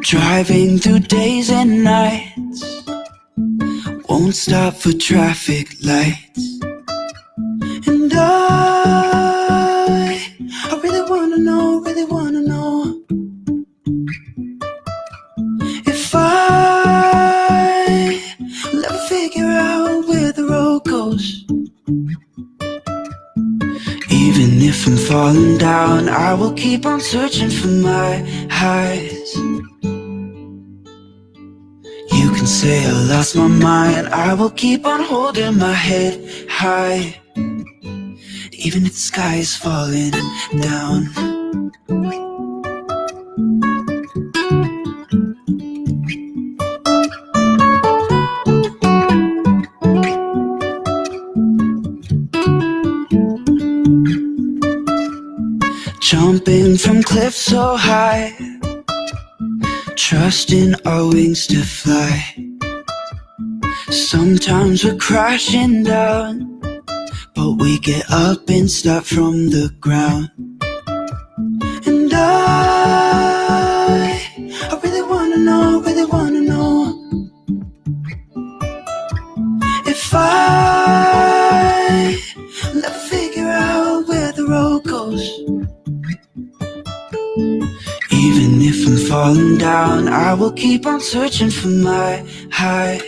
Driving through days and nights. Won't stop for traffic lights. And I I really wanna know, really wanna know. If I will ever figure out where the road goes. Even if I'm falling down I will keep on searching for my highs say I lost my mind. I will keep on holding my head high. Even if the sky is falling down. Jumping from cliffs so high. Trusting our wings to fly Sometimes we're crashing down But we get up and start from the ground. And I I really wanna know, really wanna know If I will ever figure out where the road goes. Even if I'm falling down I will keep on searching for my highs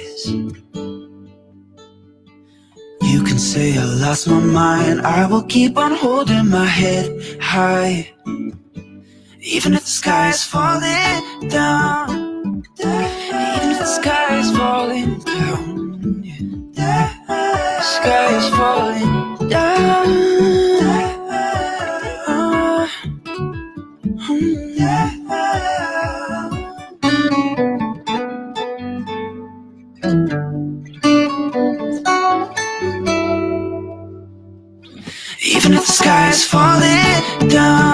say I lost my mind I will keep on holding my head high. Even if the sky is falling down. Even if the sky is falling down. The sky is falling Even if the sky is falling down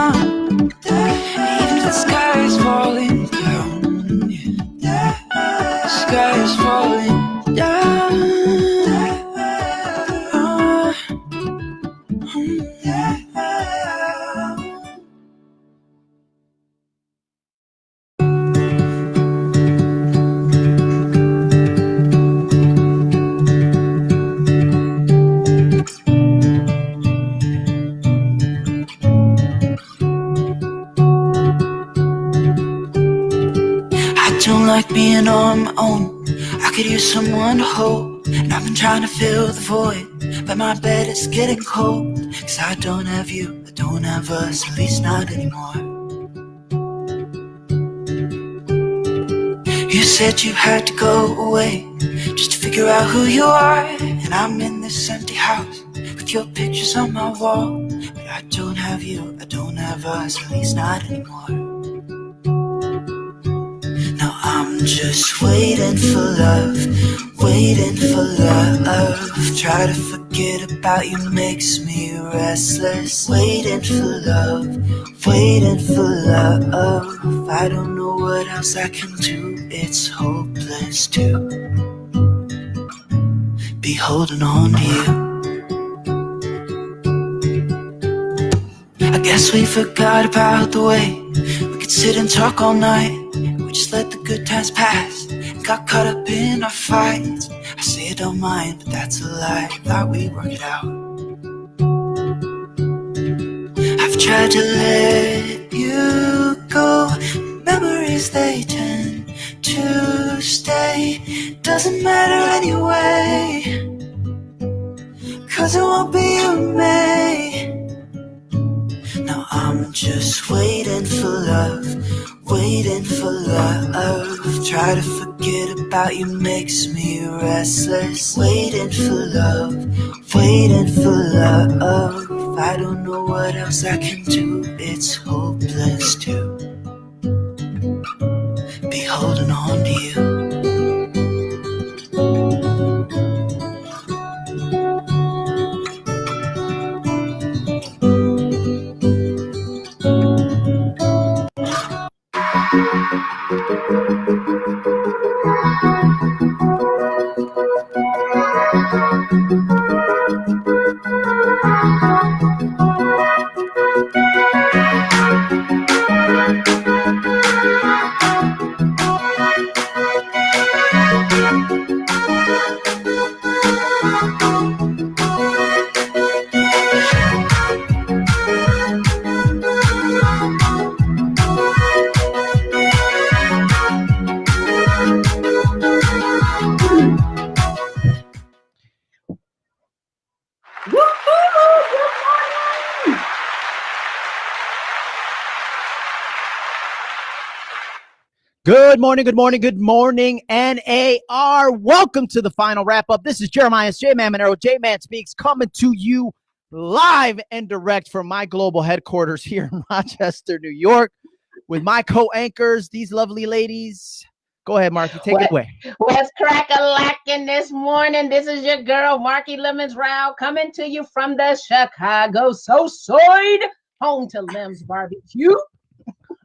trying to fill the void But my bed is getting cold. Cause I don't have you, I don't have us At least not anymore. You said you had to go away Just to figure out who you are. And I'm in this empty house With your pictures on my wall. But I don't have you, I don't have us At least not anymore I'm just waiting for love, waiting for love. Try to forget about you makes me restless. Waiting for love, waiting for love. I don't know what else I can do, it's hopeless to Be holding on to you. I guess we forgot about the way We could sit and talk all night we just let the good times pass and got caught up in our fights. I say I don't mind, but that's a lie. Thought we'd work it out. I've tried to let you go. Memories they tend to stay. Doesn't matter anyway. Cause it won't be you, May. Now I'm just waiting for love, waiting for love. Try to forget about you makes me restless. Waiting for love, waiting for love. I don't know what else I can do, it's hopeless to Be holding on to you morning, good morning, good morning, NAR. Welcome to the final wrap up. This is Jeremiah J Man Monero, J Man Speaks, coming to you live and direct from my global headquarters here in Rochester, New York, with my co anchors, these lovely ladies. Go ahead, Marky, take What- it away. What's crack a lacking this morning? This is your girl, Marky Lemons Row, coming to you from the Chicago So Side, home to Lem's Barbecue.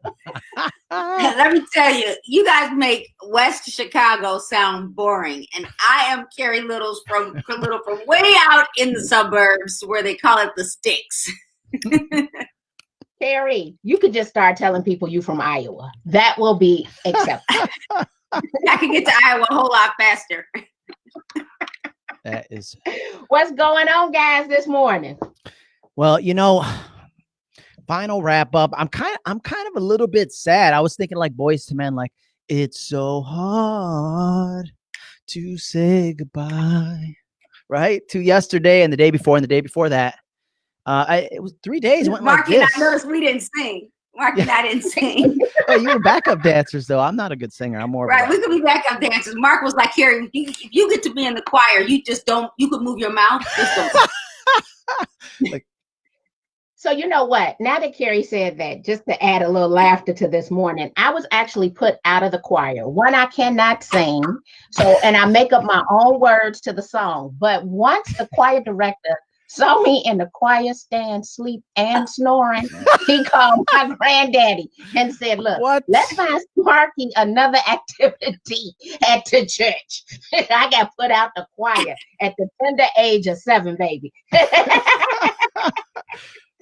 Let me tell you, you guys make West Chicago sound boring, and I am Carrie Littles from Little from way out in the suburbs where they call it the sticks. Carrie, you could just start telling people you from Iowa. That will be acceptable. I can get to Iowa a whole lot faster. That is What's going on, guys, this morning? Well, you know, final wrap up. I'm kind of I'm kind of a little bit sad. I was thinking like boys to men, like it's so hard to say goodbye. Right? To yesterday and the day before and the day before that. Uh I, it was three days went like Marky and. I noticed we didn't sing. Marky and I didn't sing. Oh, you were backup dancers though. I'm not a good singer. I'm more right, we could be backup dancers. Mark was like, you, if you get to be in the choir, you just don't, you could move your mouth. Just don't. So you know what? Now that Carrie said that, just to add a little laughter to this morning, I was actually put out of the choir. One, I cannot sing, so and I make up my own words to the song. But once the choir director saw me in the choir stand, sleep and snoring, he called my granddaddy and said, "Look, What? let's find Sparky another activity at the church." I got put out the choir at the tender age of seven, baby.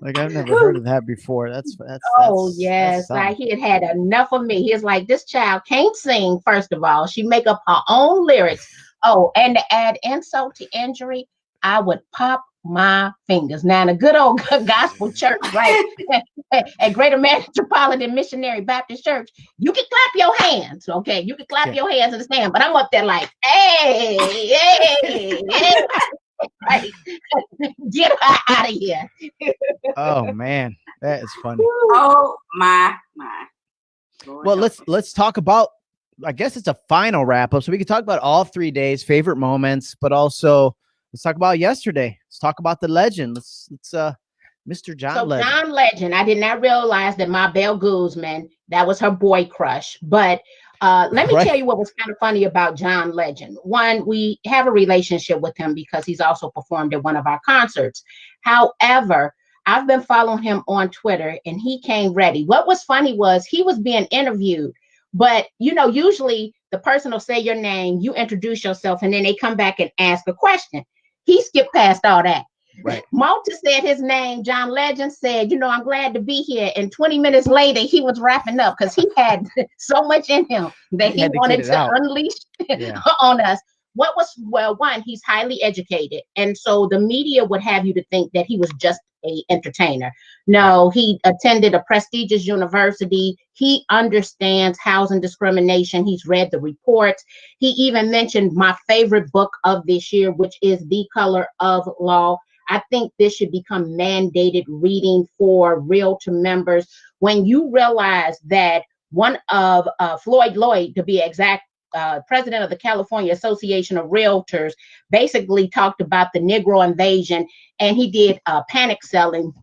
Like I've never heard of that before. That's that's Oh that's- yes, that's like he had had enough of me. He's like, this child can't sing. First of all, she make up her own lyrics. Oh, and to add insult to injury, I would pop my fingers. Now, in a good old gospel church, right at Greater Metropolitan Missionary Baptist Church, you can clap your hands. Okay, you can clap Yeah. your hands in the stand, but I'm up there like, hey, hey, hey. Right. Get her out of here. Oh man, that is funny. oh my, my. Lord Well, let's let's talk about. I guess it's a final wrap up, so we can talk about all three days, favorite moments, but also let's talk about yesterday. Let's talk about the legend. Let's let's uh, Mr. John So Legend. John Legend, I did not realize that Mabel Guzman, that was her boy crush. But uh, let me Right. tell you what was kind of funny about John Legend. One, we have a relationship with him because he's also performed at one of our concerts. However, I've been following him on Twitter and he came ready. What was funny was he was being interviewed, but you know, usually the person will say your name, you introduce yourself, and then they come back and ask a question. He skipped past all that. Right. Malta said his name. John Legend said, "You know, I'm glad to be here." And 20 minutes later, he was wrapping up because he had so much in him that He he, wanted to out. unleash Yeah. on us. What was well, one, he's highly educated, and so the media would have you to think that he was just a entertainer. No, he attended a prestigious university. He understands housing discrimination. He's read the reports. He even mentioned my favorite book of this year, which is The Color of Law. I think this should become mandated reading for Realtor members. When you realize that one of uh, Floyd Lloyd, to be exact, uh, president of the California Association of Realtors, basically talked about the Negro invasion, and he did uh, panic selling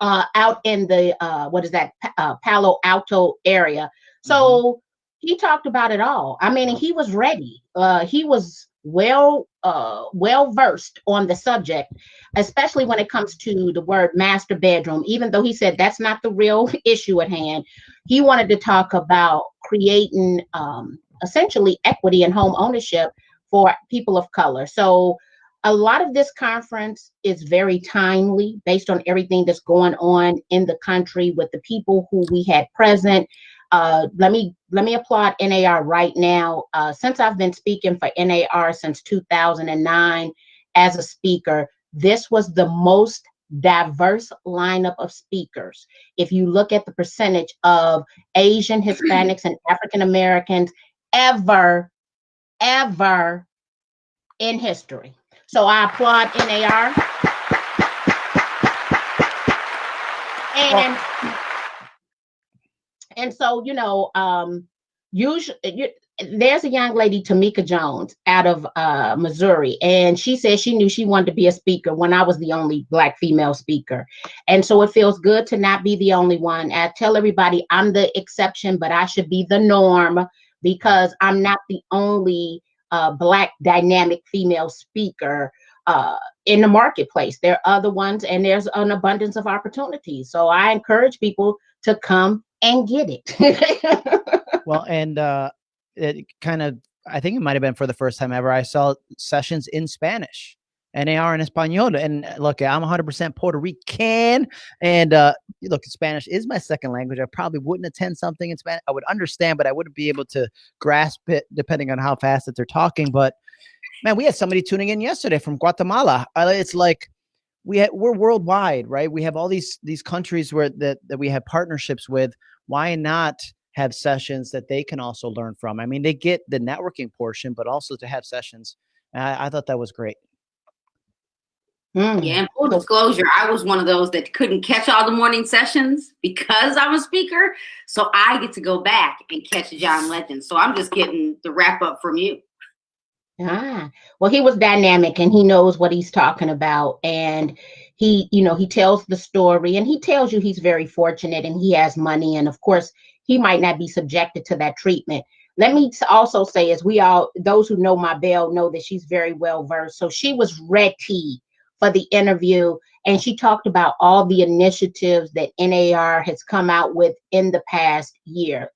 uh, out in the uh, what is that uh, Palo Alto area. So he talked about it all. I mean, he was ready. Uh, he was well uh, well versed on the subject, especially when it comes to the word master bedroom. Even though he said that's not the real issue at hand, he wanted to talk about creating um, essentially equity in home ownership for people of color. So a lot of this conference is very timely based on everything that's going on in the country with the people who we had present. Uh, let me let me applaud NAR right now. Uh, since I've been speaking for NAR since 2009 as a speaker, this was the most diverse lineup of speakers. If you look at the percentage of Asian, Hispanics, and African Americans ever, ever in history. So I applaud NAR. And and so, you know, um, usually you, there's a young lady tamika jones out of uh, missouri and she said she knew she wanted to be a speaker when i was the only black female speaker. And so it feels good to not be the only one. I tell everybody i'm the exception but i should be the norm because i'm not the only uh, black dynamic female speaker uh, in the marketplace. There are other ones and there's an abundance of opportunities. So i encourage people to come and get it well, and uh, it kind of, I think it might have been for the first time ever, I saw sessions in Spanish. And they are in Espanol. And uh, look, I'm 100% Puerto Rican. And uh, look, Spanish is my second language. I probably wouldn't attend something in Spanish. I would understand, but I wouldn't be able to grasp it depending on how fast that they're talking. But man, we had somebody tuning in yesterday from Guatemala. It's like, we ha- we're worldwide, right? We have all these these countries where that that we have partnerships with. Why not have sessions that they can also learn from. I mean, they get the networking portion, but also to have sessions. I, I thought that was great. Mm. Yeah, and full disclosure, I was one of those that couldn't catch all the morning sessions because I'm a speaker. So I get to go back and catch John Legend. So I'm just getting the wrap up from you. Ah, well, he was dynamic and he knows what he's talking about. And he, you know, he tells the story and he tells you he's very fortunate and he has money. And of course, he might not be subjected to that treatment. Let me also say, as we all, those who know Mabel know that she's very well versed. So she was ready for the interview and she talked about all the initiatives that NAR has come out with in the past year.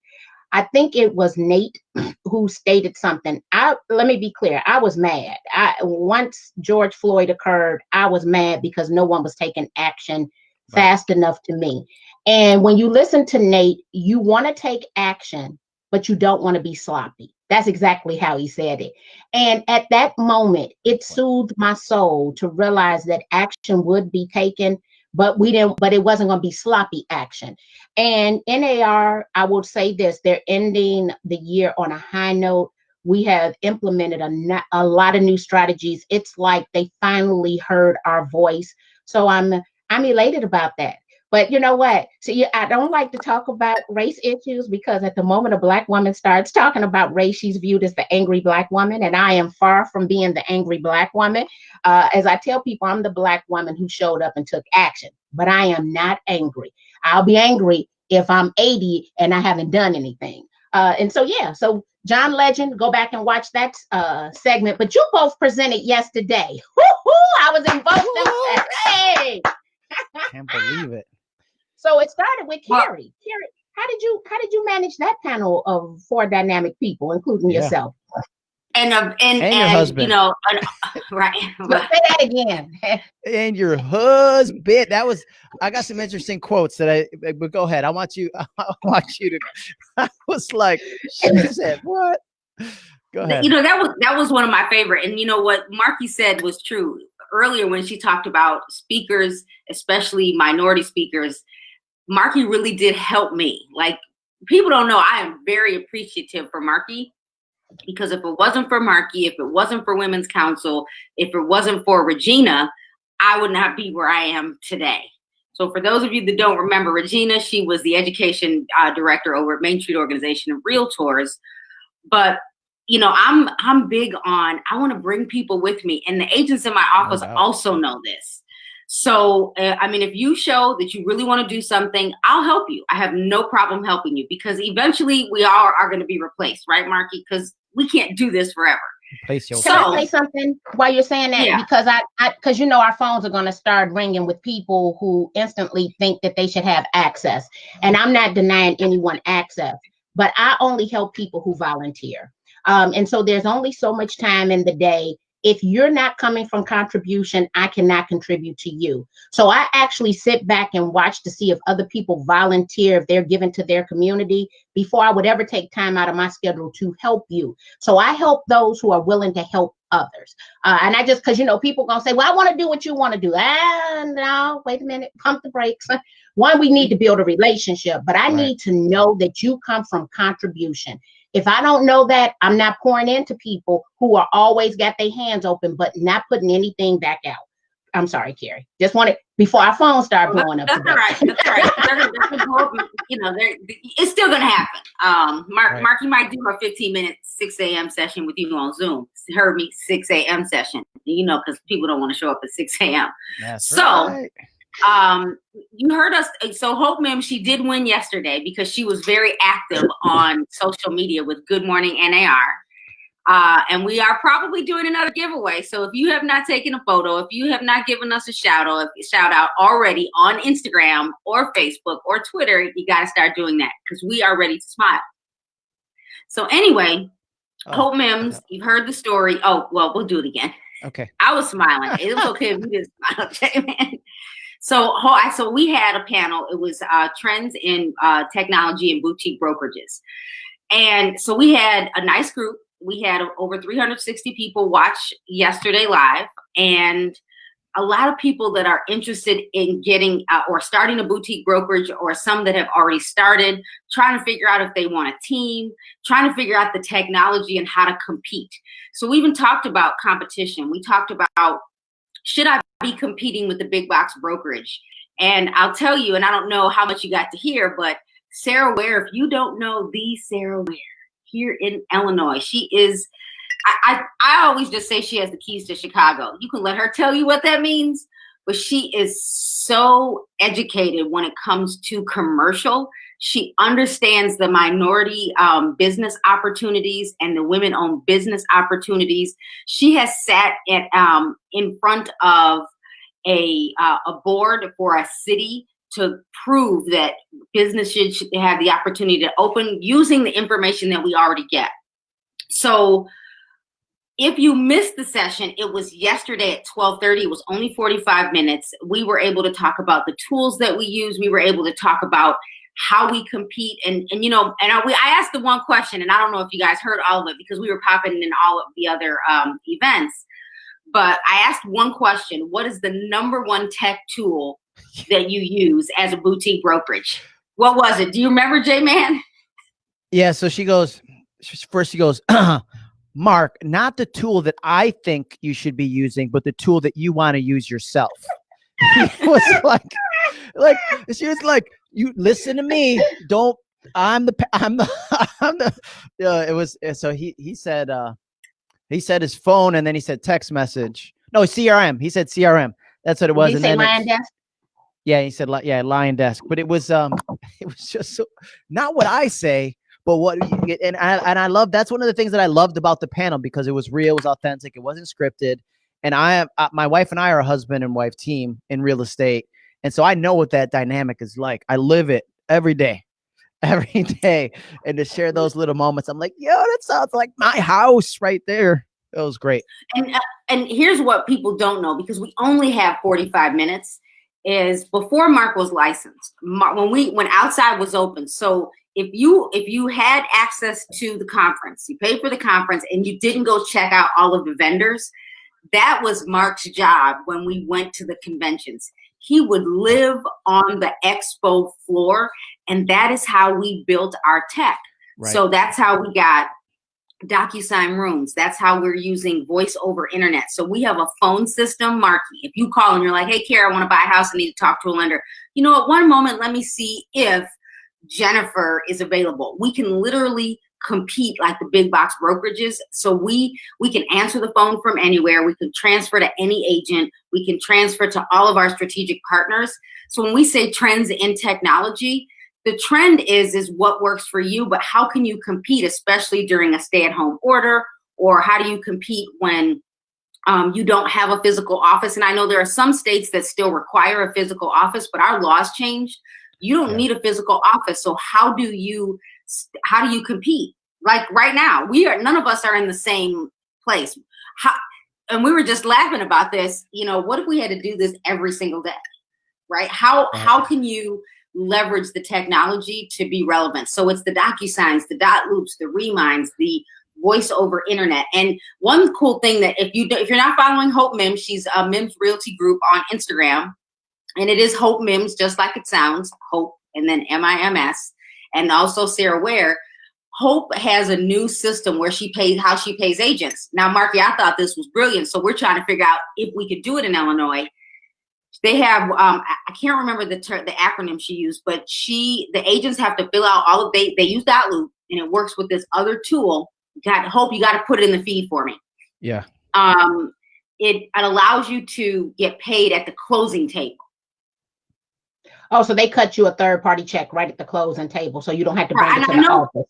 I think it was Nate who stated something. I let me be clear. I was mad. I once George Floyd occurred, I was mad because no one was taking action fast enough to me. And when you listen to Nate, you want to take action, but you don't want to be sloppy. That's exactly how he said it. And at that moment, it soothed my soul to realize that action would be taken, but we didn't, but it wasn't going to be sloppy action. And NAR, I will say this, they're ending the year on a high note. We have implemented a, a lot of new strategies. It's like they finally heard our voice. So I'm I'm elated about that. But you know what? See, I don't like to talk about race issues because at the moment a black woman starts talking about race, she's viewed as the angry black woman, and I am far from being the angry black woman. Uh, as I tell people, I'm the black woman who showed up and took action, but I am not angry. I'll be angry if I'm 80 and I haven't done anything. Uh, and so, yeah, so John Legend, go back and watch that uh, segment. But you both presented yesterday. Woo-hoo, I was involved. Hey! Can't believe it. So it started with well, Carrie. Carrie, how did you how did you manage that panel of four dynamic people, including yeah. yourself? And uh, and, and, your husband. you know, right. right. Say that again. and your husband. That was I got some interesting quotes that I but go ahead. I want you I want you to I was like, she said what? Go ahead. You know, that was that was one of my favorite. And you know what Marky said was true earlier when she talked about speakers, especially minority speakers Marky really did help me. Like people don't know, I am very appreciative for Marky because if it wasn't for Marky, if it wasn't for Women's Council, if it wasn't for Regina, I would not be where I am today. So for those of you that don't remember Regina, she was the education uh, director over at Main Street Organization of Realtors. But you know, I'm I'm big on I want to bring people with me, and the agents in my office no also know this. So, uh, I mean, if you show that you really want to do something, I'll help you. I have no problem helping you because eventually we all are, are going to be replaced, right, Marky? Because we can't do this forever. Replace your Can I say something while you're saying that? Yeah. Because I, because you know, our phones are going to start ringing with people who instantly think that they should have access, and I'm not denying anyone access, but I only help people who volunteer. Um, and so there's only so much time in the day if you're not coming from contribution, I cannot contribute to you. So I actually sit back and watch to see if other people volunteer, if they're given to their community before I would ever take time out of my schedule to help you. So I help those who are willing to help others. Uh, and I just, because you know, people gonna say, well, I want to do what you want to do. Ah, no, wait a minute, pump the brakes. One, we need to build a relationship, but I right. need to know that you come from contribution. If I don't know that, I'm not pouring into people who are always got their hands open, but not putting anything back out. I'm sorry, Carrie. Just wanted before our phones start blowing up. That's all right. That's all right. you know, it's still gonna happen. Um, Mark, Right. Marky might do a 15 minute 6 a.m. session with you on Zoom. Heard me 6 a.m. session, you know, because people don't want to show up at 6 a.m. That's So, right. Um, you heard us. So Hope Mim, she did win yesterday because she was very active on social media with Good Morning NAR. Uh, and we are probably doing another giveaway. So if you have not taken a photo, if you have not given us a shout out, shout out already on Instagram or Facebook or Twitter, you got to start doing that because we are ready to smile. So anyway, Oh, Hope Mims, you've heard the story. Oh, well, we'll do it again. okay. I was smiling. It was okay if you didn't smile, J-Man. So, so we had a panel. It was uh, trends in uh, technology and boutique brokerages, and so we had a nice group. We had over 360 people watch yesterday live, and a lot of people that are interested in getting uh, or starting a boutique brokerage, or some that have already started, trying to figure out if they want a team, trying to figure out the technology and how to compete. So we even talked about competition. We talked about should I be competing with the big box brokerage? And I'll tell you, and I don't know how much you got to hear, but Sarah Ware, if you don't know the Sarah Ware here in Illinois, she is. I, I, I always just say she has the keys to Chicago. You can let her tell you what that means, but she is so educated when it comes to commercial. She understands the minority um, business opportunities and the women-owned business opportunities. She has sat at um, in front of a uh, a board for a city to prove that businesses should have the opportunity to open using the information that we already get. So if you missed the session, it was yesterday at 12:30. It was only 45 minutes. We were able to talk about the tools that we use. We were able to talk about how we compete and and you know and I, we, I asked the one question and I don't know if you guys heard all of it because we were popping in all of the other um, events but I asked one question what is the number one tech tool that you use as a boutique brokerage what was it do you remember J Man Yeah. So she goes, first she goes, Mark, not the tool that I think you should be using, but the tool that you want to use yourself. He was like, like, she was like, you listen to me. Don't, I'm the, I'm the, I'm the, uh, it was, uh, so he, he said, uh, he said his phone and then he said text message. No, CRM. He said CRM. That's what it was. Did he and say then it- LionDesk? yeah, he said, yeah, LionDesk. But it was, um, it was just so, not what I say, but what, and I and I love that's one of the things that I loved about the panel because it was real, it was authentic, it wasn't scripted. And I, am- uh, my wife and I are a husband and wife team in real estate, and so I know what that dynamic is like. I live it every day, every day, and to share those little moments, I'm like, yo, that sounds like my house right there. It was great. and uh, and here's what people don't know because we only have 45 minutes is before mark was licensed Mar- when we when outside was open so if you if you had access to the conference you paid for the conference and you didn't go check out all of the vendors that was mark's job when we went to the conventions he would live on the expo floor and that is how we built our tech so that's how we got DocuSign rooms. That's how we're using voice over internet. So we have a phone system, Marky. If you call and you're like, hey, Kara, I want to buy a house, I need to talk to a lender. You know, at one moment, let me see if Jennifer is available. We can literally compete like the big box brokerages. So we we can answer the phone from anywhere. We can transfer to any agent. We can transfer to all of our strategic partners. So when we say trends in technology, the trend is is what works for you but how can you compete especially during a stay-at-home order or how do you compete when um, you don't have a physical office and i know there are some states that still require a physical office but our laws changed you don't need a physical office so how do you how do you compete like right now we are none of us are in the same place how, and we were just laughing about this you know what if we had to do this every single day right how Right. how can you leverage the technology to be relevant. So it's the DocuSigns, the dotloops, the Remines, the voice over internet. And one cool thing that if you if you're not following Hope Mims, she's a Mims Realty Group on Instagram, and it is Hope Mims, just like it sounds, Hope and then M I M S, and also Sarah Ware. Hope has a new system where she pays how she pays agents. Now, Marky, I thought this was brilliant, so we're trying to figure out if we could do it in Illinois they have um I can't remember the ter- the acronym she used, but she the agents have to fill out all of they they use dotloop and it works with this other tool. Got hope you got to put it in the feed for me. Yeah. Um, it, it allows you to get paid at the closing table. Oh, so they cut you a third party check right at the closing table, so you don't have to bring Right, it to I the know- office.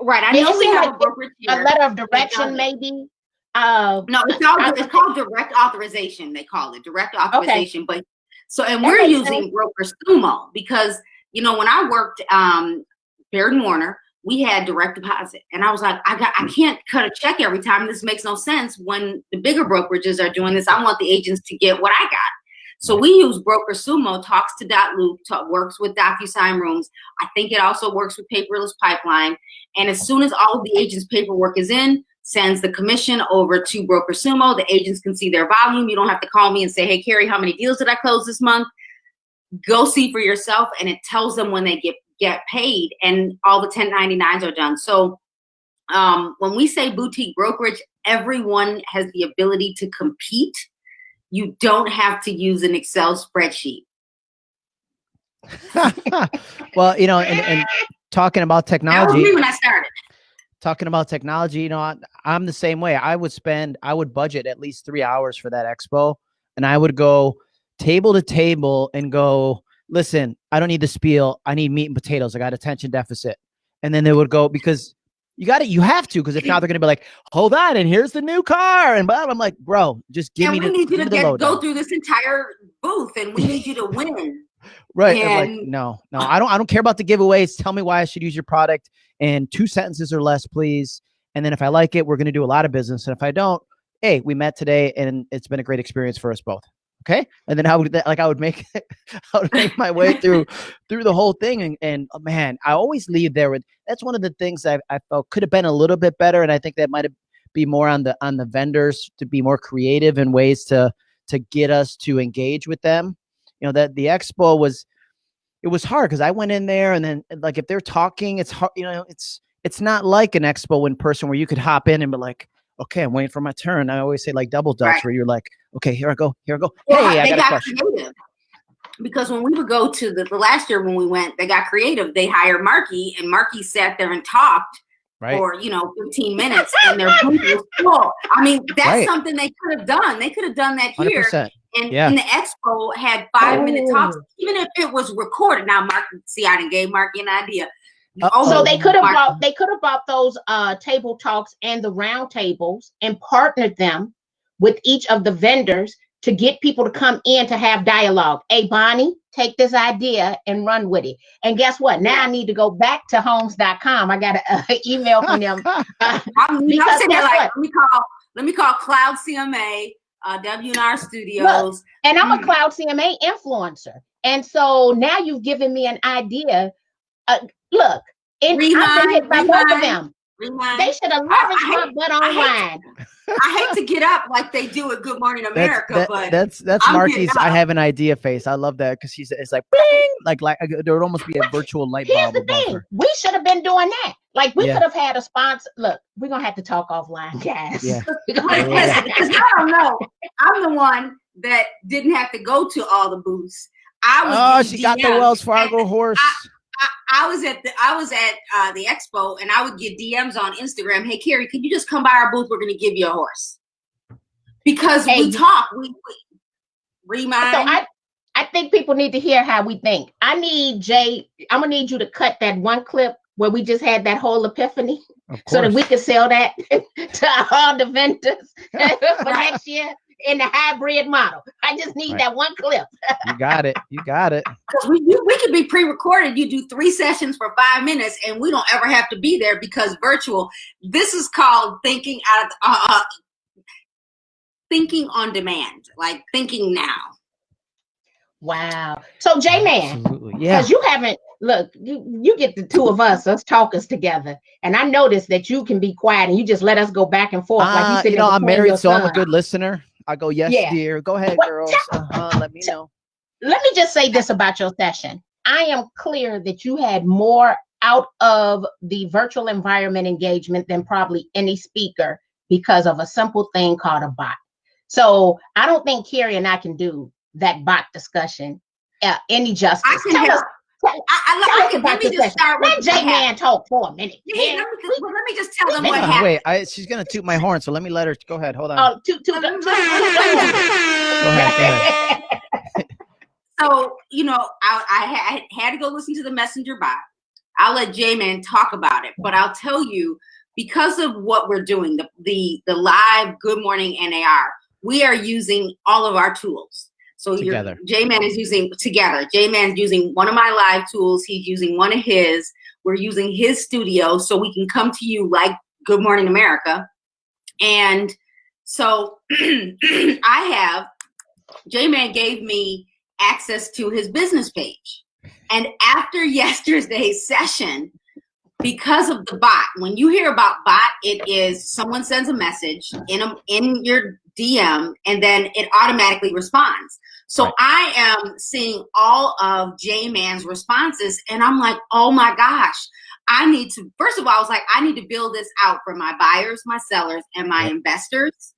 Right. I And it know we seems have like a A letter of direction, maybe. Uh, No, it's called I- it's called direct authorization. They call it direct authorization. But so and That we're using broker sumo because you know when I worked um Baird and Warner, we had direct deposit, and I was like, I got I can't cut a check every time. This makes no sense. When the bigger brokerages are doing this, I want the agents to get what I got. So we use BrokerSumo, talks to dotloop, talk, works with DocuSign Rooms. I think it also works with Paperless Pipeline. And as soon as all of the agents' paperwork is in, sends the commission over to BrokerSumo. The agents can see their volume. You don't have to call me and say, "Hey, Carrie, how many deals did I close this month?" Go see for yourself, and it tells them when they get get paid, and all the 1099s are done. So um, when we say boutique brokerage, everyone has the ability to compete. You don't have to use an Excel spreadsheet. well, you know, and, and talking about That was technology, me when I started. talking about technology, you know, I, I'm the same way. I would spend, I would budget at least three hours for that expo, and I would go table to table and go, listen, I don't need the spiel. I need meat and potatoes. I got attention deficit. And then they would go because you got it. You have to because if not, they're gonna be like, hold on, and here's the new car, and blah. I'm like, bro, just give and me we the, need you to get, go through this entire booth, and we need you to win. Right. I'm like, no, no, I don't I don't care about the giveaways. Tell me why I should use your product in two sentences or less, please. And then if I like it, we're gonna do a lot of business. And if I don't, hey, we met today and it's been a great experience for us both. Okay. And then I would like I would make I would make my way through through the whole thing. And, and oh, man, I always leave there with that's one of the things I, I felt could have been a little bit better. And I think that might be more on the on the vendors to be more creative in ways to to get us to engage with them. You know, that the expo was it was hard because I went in there and then like if they're talking, it's hard, you know, it's it's not like an expo in person where you could hop in and be like, okay, I'm waiting for my turn. I always say like double dutch Right. where you're like, okay, here I go, here I go. Well, hey, I they got a question. creative because when we would go to the, the last year when we went, they got creative. They hired Marky, and Marky sat there and talked Right. for you know 15 minutes, and their booth was full. I mean, that's Right. something they could have done. They could have done that here, percent. and, yeah. and the expo had five minute talks, Oh. even if it was recorded. Now, Mark, see, I didn't gave Marky an idea. Uh, Oh, So they could have bought they could have bought those uh table talks and the round tables and partnered them with each of the vendors to get people to come in to have dialogue. Hey Bonnie, take this idea and run with it. And guess what? Now I need to go back to homes.com. I got an uh, email from them. Uh, I'm, I'm Because sitting there guess like, what? let me call, let me call Cloud CMA, uh, WNR Studios. and I'm Mm. a Cloud CMA influencer. And so now you've given me an idea. Uh, look, it, I've been hit Rewind, by both of them. Rewind. They should have I- leveraged I my butt I online. I hate to get up like they do at Good Morning That's, America, that- but that's that's I'm Marky's. I have an idea face. I love that because she's it's like bling, like like uh, there would almost be a virtual light Here's bulb the thing: her. we should have been doing that. Like we Yeah. could have had a sponsor. Look, we're gonna have to talk offline, guys. Yeah. We're gonna have to- Yeah. because I don't know. I'm the one that didn't have to go to all the booths. I was. Oh, getting she got the DMs. Wells Fargo horse. I, I was at the I was at uh, the expo and I would get DMs on Instagram. Hey, Carrie, can you just come by our booth? We're going to give you a horse because Hey, we talk. We, we remind. So I, I think people need to hear how we think. I need Jay. I'm gonna need you to cut that one clip where we just had that whole epiphany, so that we can sell that to all the vendors for next year in the hybrid model. I just need Right. that one clip. you got it. You got it. Because we, you, we could be pre-recorded. You do three sessions for five minutes, and we don't ever have to be there because virtual. This is called thinking out of uh, uh, thinking on demand, like thinking now. Wow. So J Man. Absolutely. Yeah. because you haven't look you, you get the two of us us talkers together and i noticed that you can be quiet and you just let us go back and forth like Uh, you, you sitting know, I'm married, your so I'm a good listener. I go, yes, Yeah. dear. Go ahead, What- girls. Uh-huh. Let me know. let me just say this about your session i am clear that you had more out of the virtual environment engagement than probably any speaker because of a simple thing called a bot so i don't think carrie and i can do that bot discussion uh, any justice. I can Tell help. us- tell- I, I, tell let, me, about let me just session. start with Let J Man talk for a minute. Yeah, Yeah. let, me just, well, let me just tell them what on, happened. Wait, I, she's gonna toot my horn, so let me let her go ahead. Hold on. Oh, to, to, Let me- Go ahead, go ahead. So, you know, I, I had, had to go listen to the messenger bot. I'll let J-Man talk about it, but I'll tell you, because of what we're doing, the, the, the live Good Morning NAR, we are using all of our tools. So Together. J-Man is using together. J-Man is using one of my live tools. He's using one of his. We're using his studio so we can come to you like Good Morning America. And so I have, J-Man gave me access to his business page. And after yesterday's session, because of the bot, when you hear about bot, it is someone sends a message in a, in your DM and then it automatically responds. So Right. I am seeing all of J Man's responses and I'm like, oh my gosh, I need to, first of all, I was like, I need to build this out for my buyers, my sellers, and my Yep. investors.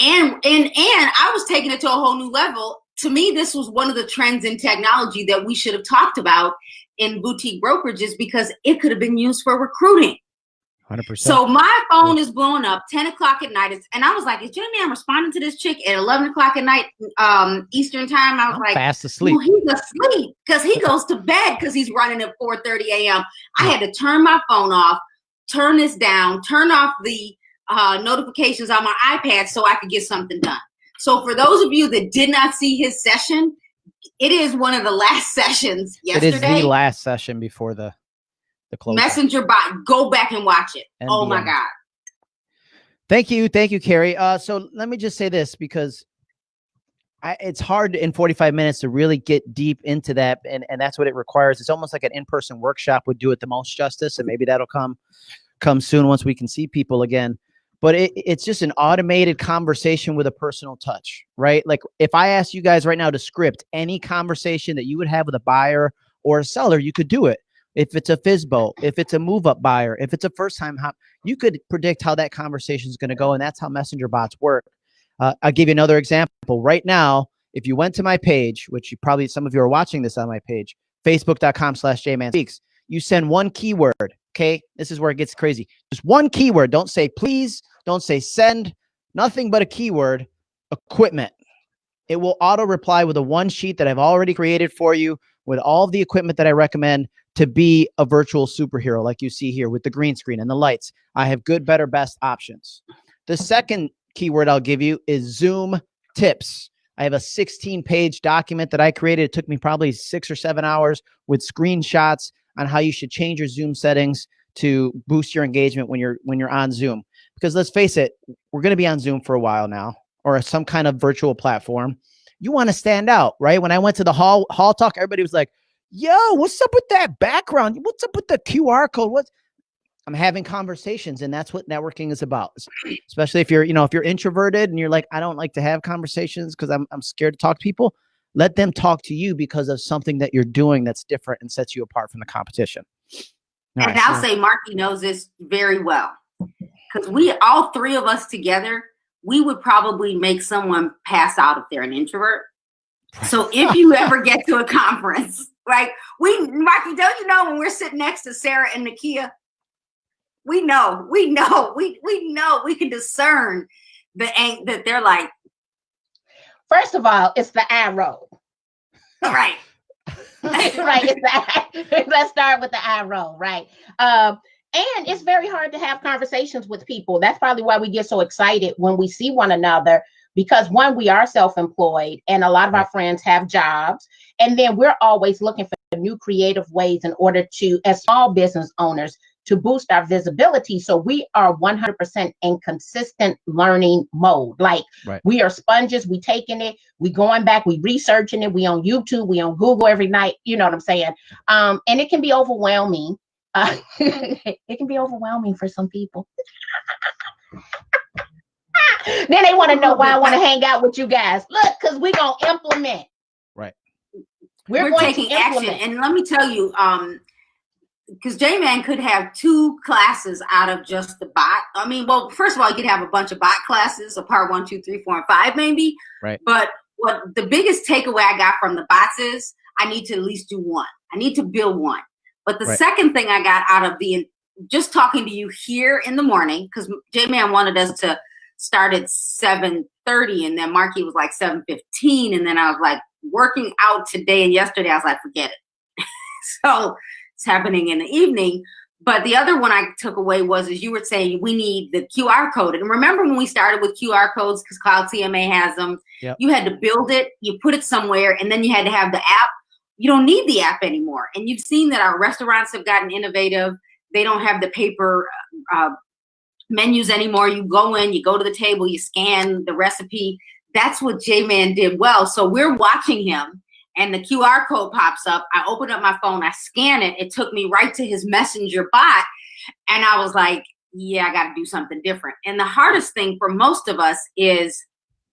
And and and I was taking it to a whole new level. To me, this was one of the trends in technology that we should have talked about in boutique brokerages because it could have been used for recruiting. Hundred percent. So my phone is blowing up 10 o'clock at night. It's, and I was like, is Jimmy Man responding to this chick at 11 o'clock at night, um, Eastern time? I was I'm like, fast asleep. well, he's asleep because he goes to bed because he's running at 4:30 a.m. I had to turn my phone off, turn this down, turn off the uh, notifications on my iPad so I could get something done. So for those of you that did not see his session, it is one of the last sessions It yesterday. is the last session before the the close. Messenger bot, go back and watch it. Oh my NBM. God. Thank you, thank you, Carrie. Uh, so let me just say this because I, it's hard in 45 minutes to really get deep into that, and and that's what it requires. It's almost like an in-person workshop would do it the most justice, and maybe that'll come come soon once we can see people again. But it, it's just an automated conversation with a personal touch, right? Like if I asked you guys right now to script any conversation that you would have with a buyer or a seller, you could do it. If it's a FSBO, if it's a move up buyer, if it's a first time hop, you could predict how that conversation is going to go. And that's how messenger bots work. Uh, I'll give you another example. Right now, if you went to my page, which you probably some of you are watching this on my page, facebook.com slash jman speaks, you send one keyword. Okay. This is where it gets crazy. Just one keyword. Don't say please, don't say send, nothing but a keyword equipment. It will auto reply with a one sheet that I've already created for you with all the equipment that I recommend to be a virtual superhero, like you see here with the green screen and the lights. I have good, better, best options. The second keyword I'll give you is Zoom tips. I have a 16 page document that I created. It took me probably six or seven hours with screenshots on how you should change your Zoom settings to boost your engagement when you're when you're on Zoom. Because let's face it, we're going to be on Zoom for a while now or some kind of virtual platform. You want to stand out, right? When I went to the hall hall talk, everybody was like, "Yo, what's up with that background? What's up with the QR code? What?" I'm having conversations, and that's what networking is about. Especially if you're, you know, if you're introverted and you're like, I don't like to have conversations because I'm I'm scared to talk to people. Let them talk to you because of something that you're doing that's different and sets you apart from the competition. And I'll say Marky knows this very well. Because we all three of us together, we would probably make someone pass out if they're an introvert. So if you ever get to a conference, like we Marky, don't you know when we're sitting next to Sarah and Nakia, we know, we know, we we know we can discern the that they're like, First of all, it's the eye roll. all right. right. It's the, let's start with the eye roll, right? Um, and it's very hard to have conversations with people. That's probably why we get so excited when we see one another because one, we are self-employed, and a lot of our friends have jobs, and then we're always looking for new creative ways in order to, as small business owners, to boost our visibility. So we are 100% in consistent learning mode. Like Right. we are sponges, we taking it, we going back, we researching it, we on YouTube, we on Google every night. You know what I'm saying? Um, and it can be overwhelming. Uh, it can be overwhelming for some people. then they want to know why I want to hang out with you guys. Look, because we're gonna implement. Right. We're, we're, going taking to action. And let me tell you, um, because J Man could have two classes out of just the bot. I mean, well, first of all, you could have a bunch of bot classes, a part one, two, three, four, and five, maybe. Right. But what the biggest takeaway I got from the bots is I need to at least do one. I need to build one. But the Right. second thing I got out of the just talking to you here in the morning, because J Man wanted us to start at 7:30 and then Marki was like 7:15. And then I was like working out today and yesterday, I was like, forget it. so it's happening in the evening. But the other one I took away was as you were saying, we need the QR code. And remember when we started with QR codes because Cloud CMA has them, Yep. you had to build it, you put it somewhere, and then you had to have the app. You don't need the app anymore. And you've seen that our restaurants have gotten innovative. They don't have the paper uh, menus anymore. You go in, you go to the table, you scan the recipe. That's what J Man did well. So we're watching him and the QR code pops up. I open up my phone, I scan it. It took me right to his messenger bot. And I was like, yeah, I got to do something different. And the hardest thing for most of us is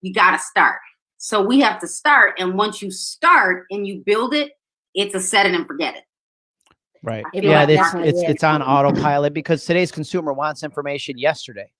you got to start. So we have to start. And once you start and you build it, it's a set it and forget it. Right. Yeah, like it's it's is. it's on autopilot because today's consumer wants information yesterday.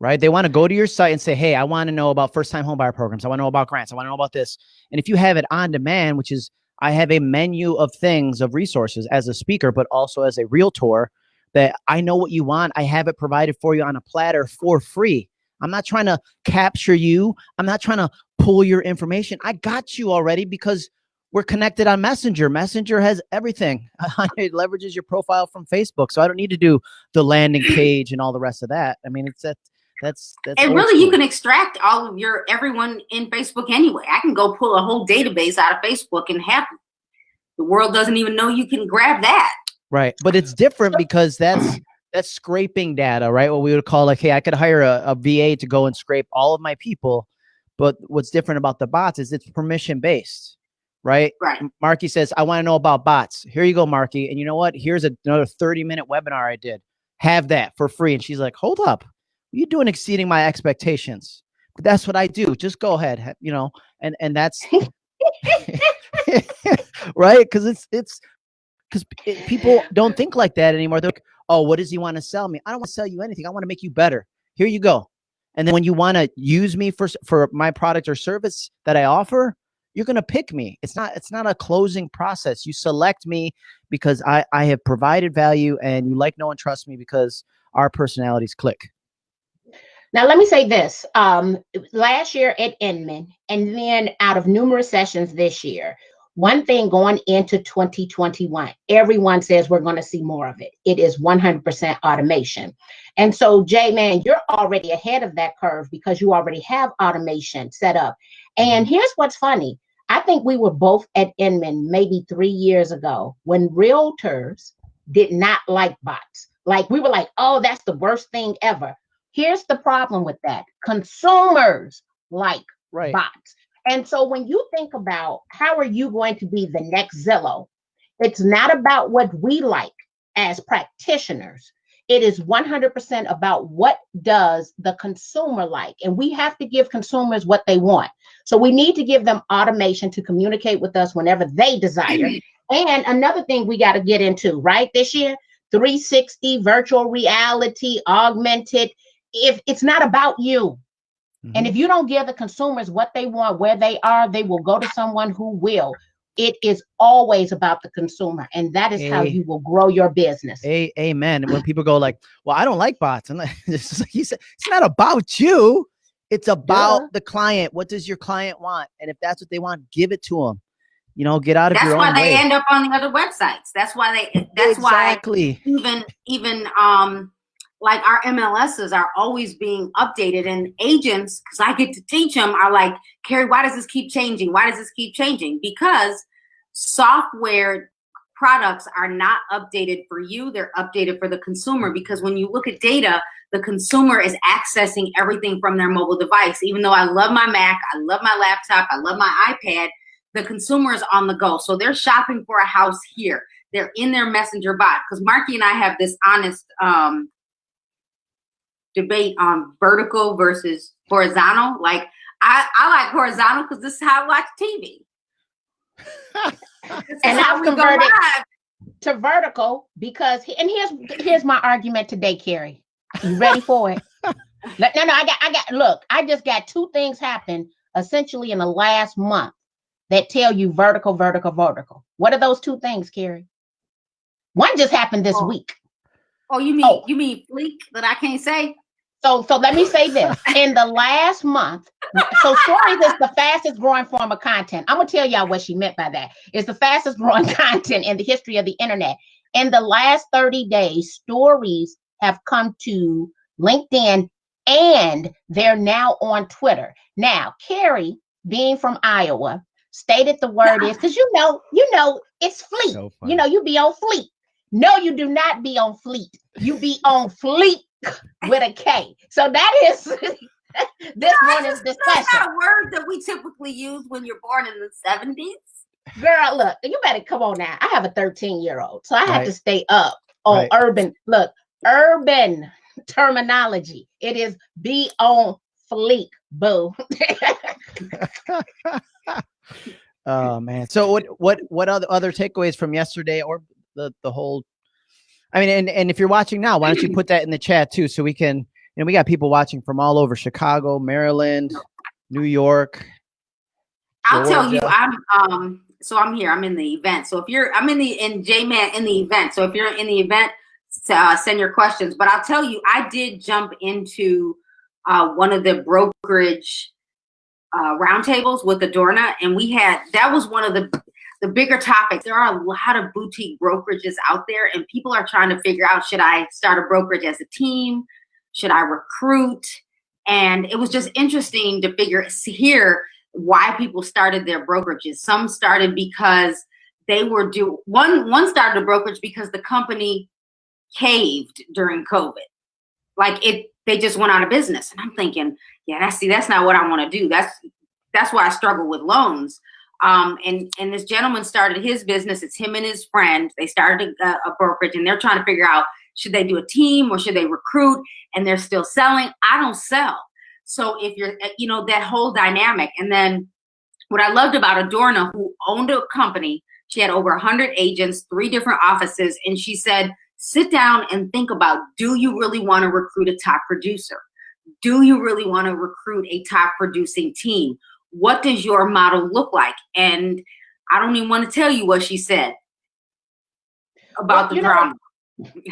Right? They want to go to your site and say, "Hey, I want to know about first-time homebuyer programs. I want to know about grants. I want to know about this." And if you have it on demand, which is I have a menu of things of resources as a speaker, but also as a realtor that I know what you want. I have it provided for you on a platter for free. I'm not trying to capture you. I'm not trying to pull your information. I got you already because we're connected on Messenger. Messenger has everything. it leverages your profile from Facebook, so I don't need to do the landing page and all the rest of that. I mean, it's that that's that's And really, you can extract all of your everyone in Facebook anyway. I can go pull a whole database out of Facebook and have the world doesn't even know you can grab that. right, but it's different because that's that's scraping data, right? What we would call like, hey, I could hire a, a VA to go and scrape all of my people, but what's different about the bots is it's permission based, right? Right. Marki says, I want to know about bots. Here you go, Marki. And you know what? Here's a- another 30 minute webinar I did. Have that for free. And she's like, hold up. You're doing exceeding my expectations. But that's what I do. Just go ahead. You know, and and that's right. Because it's it's because people don't think like that anymore. They're like, oh, what does he want to sell me? I don't want to sell you anything. I want to make you better. Here you go. And then when you want to use me for for my product or service that I offer, you're gonna pick me. It's not it's not a closing process. You select me because I I have provided value, and you like, no and trust me because our personalities click. Now, let me say this. Um, last year at Inman, and then out of numerous sessions this year, one thing going into 2021, everyone says we're going to see more of it. It is 100% automation. And so, Jay, man, you're already ahead of that curve because you already have automation set up. And mm-hmm. here's what's funny I think we were both at Inman maybe three years ago when realtors did not like bots. Like, we were like, oh, that's the worst thing ever. Here's the problem with that consumers like Right. bots. And so when you think about how are you going to be the next Zillow, it's not about what we like as practitioners. It is 100% about what does the consumer like. And we have to give consumers what they want. So we need to give them automation to communicate with us whenever they desire. Mm-hmm. and another thing we got to get into, right, this year, 360 virtual reality, augmented. If it's not about you, Mm-hmm. and if you don't give the consumers what they want, where they are, they will go to someone who will. It is always about the consumer, and that is how you will grow your business. A- amen. And when people go like, "Well, I don't like bots," and like, it's like he said, it's not about you. It's about Duh. the client. What does your client want? And if that's what they want, give it to them. You know, get out of That's your why they way. end up on the other websites. That's why they. That's why exactly. even even um like our MLSs are always being updated and agents because I get to teach them are like Carrie why does this keep changing? Why does this keep changing? Because software products are not updated for you they're updated for the consumer because when you look at data the consumer is accessing everything from their mobile device. Even though I love my Mac I love my laptop I love my iPad the consumer is on the go. So they're shopping for a house here. They're in their messenger bot because Marki and I have this honest um, debate on vertical versus horizontal. Like I, I like horizontal because this is how I watch TV. And I've converted- To vertical, because and here's here's my argument today, Carrie. You ready for it? no, no, no, I got I got look, I just got two things happen essentially in the last month that tell you vertical, vertical, vertical. What are those two things, Carrie? One just happened this Oh. week. Oh, you mean Oh. you mean fleek that I can't say? So, so let me say this: in the last month, so stories is the fastest growing form of content. I'm gonna tell y'all what she meant by that. It's the fastest growing content in the history of the internet. In the last 30 days, stories have come to LinkedIn and they're now on Twitter. Now, Carrie, being from Iowa, stated the word is because you know, you know, it's fleet. So you know, you be on fleet. No, you do not be on fleet. You be on fleet with a K. So that is this morning's That's discussion. not a word that we typically use when you're born in the 70s. Girl, look, you better come on now. I have a 13 year old, so I have to stay up on Right. urban. Look, urban terminology. It is be on fleek, boo. oh man. So what what what other other takeaways from yesterday or the the whole I mean and and if you're watching now, why don't you put that in the chat too so we can you know we got people watching from all over Chicago, Maryland, New York. I'll tell you, I'm um so I'm here. I'm in the event. So if you're I'm in the in J Man in the event. So if you're in the event, s- uh, send your questions. But I'll tell you, I did jump into uh, one of the brokerage uh, roundtables with Adorna, and we had that was one of the the bigger topics. There are a lot of boutique brokerages out there, and people are trying to figure out: should I start a brokerage as a team? Should I recruit? And it was just interesting to figure here why people started their brokerages. Some started because they were do one one started a brokerage because the company caved during COVID. Like it they just went out of business. And I'm thinking, yeah, that's see, that's not what I want to do. That's that's why I struggle with loans. Um, and and this gentleman started his business. It's him and his friend. They started a, a brokerage, and they're trying to figure out should they do a team or should they recruit? And they're still selling. I don't sell. So if you're, you know, that whole dynamic. And then what I loved about Adorna, who owned a company, she had over 100 agents, three different offices, and she said, sit down and think about do you really want to recruit a top producer? Do you really want to recruit a top producing team? What does your model look like? And I don't even want to tell you what she said about Well, the you know drama.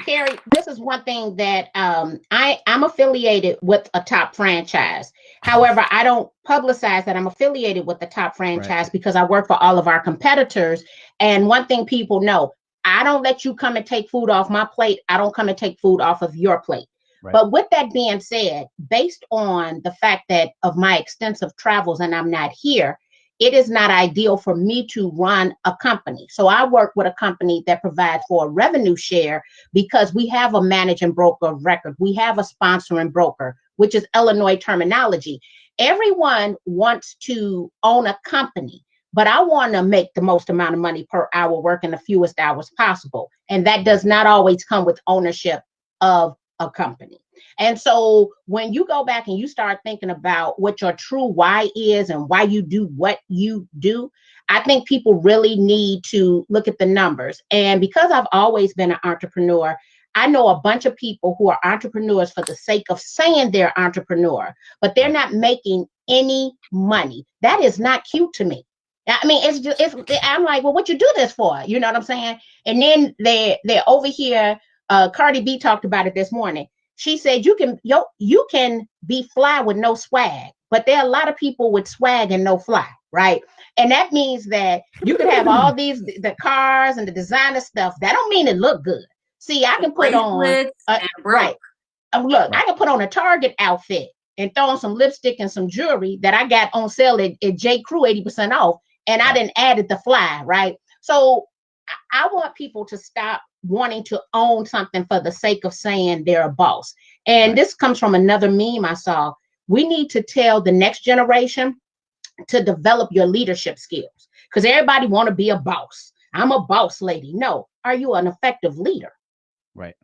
Carrie, this is one thing that um, I I'm affiliated with a top franchise. However, I don't publicize that I'm affiliated with the top franchise because I work for all of our competitors. And one thing people know, I don't let you come and take food off my plate. I don't come and take food off of your plate. Right. But with that being said, based on the fact that of my extensive travels and I'm not here, it is not ideal for me to run a company. So I work with a company that provides for a revenue share because we have a managing broker of record. We have a sponsoring broker, which is Illinois terminology. Everyone wants to own a company, but I want to make the most amount of money per hour working the fewest hours possible. And that does not always come with ownership of a company. And so when you go back and you start thinking about what your true why is and why you do what you do, I think people really need to look at the numbers. And because I've always been an entrepreneur, I know a bunch of people who are entrepreneurs for the sake of saying they're entrepreneur, but they're not making any money. That is not cute to me. I mean, it's just it's I'm like, well, what you do this for? You know what I'm saying? And then they they're over here. Uh, Cardi B talked about it this morning. She said you can yo you can be fly with no swag, but there are a lot of people with swag and no fly, right? And that means that you could have all these the cars and the designer stuff. That don't mean it look good. See, I can put on uh, right. Look, I can put on a Target outfit and throw on some lipstick and some jewelry that I got on sale at, at J. Crew 80% off, and I didn't added the fly, right? So I, I want people to stop wanting to own something for the sake of saying they're a boss. And this comes from another meme I saw. We need to tell the next generation to develop your leadership skills because everybody want to be a boss. I'm a boss lady. No, are you an effective leader? Right.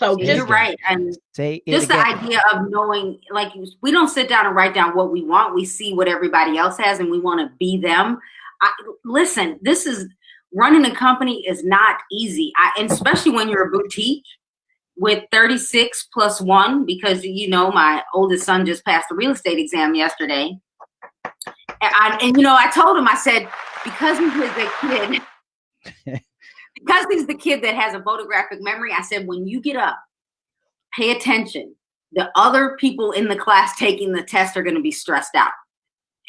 So Say just You're right. And Say it just the idea of knowing like we don't sit down and write down what we want we see what everybody else has and we want to be them I, listen this is running a company is not easy I, and especially when you're a boutique with 36 plus one because you know my oldest son just passed the real estate exam yesterday And, I, and you know, I told him, I said, because he was a kid, because he's the kid that has a photographic memory, I said, when you get up, pay attention. The other people in the class taking the test are going to be stressed out.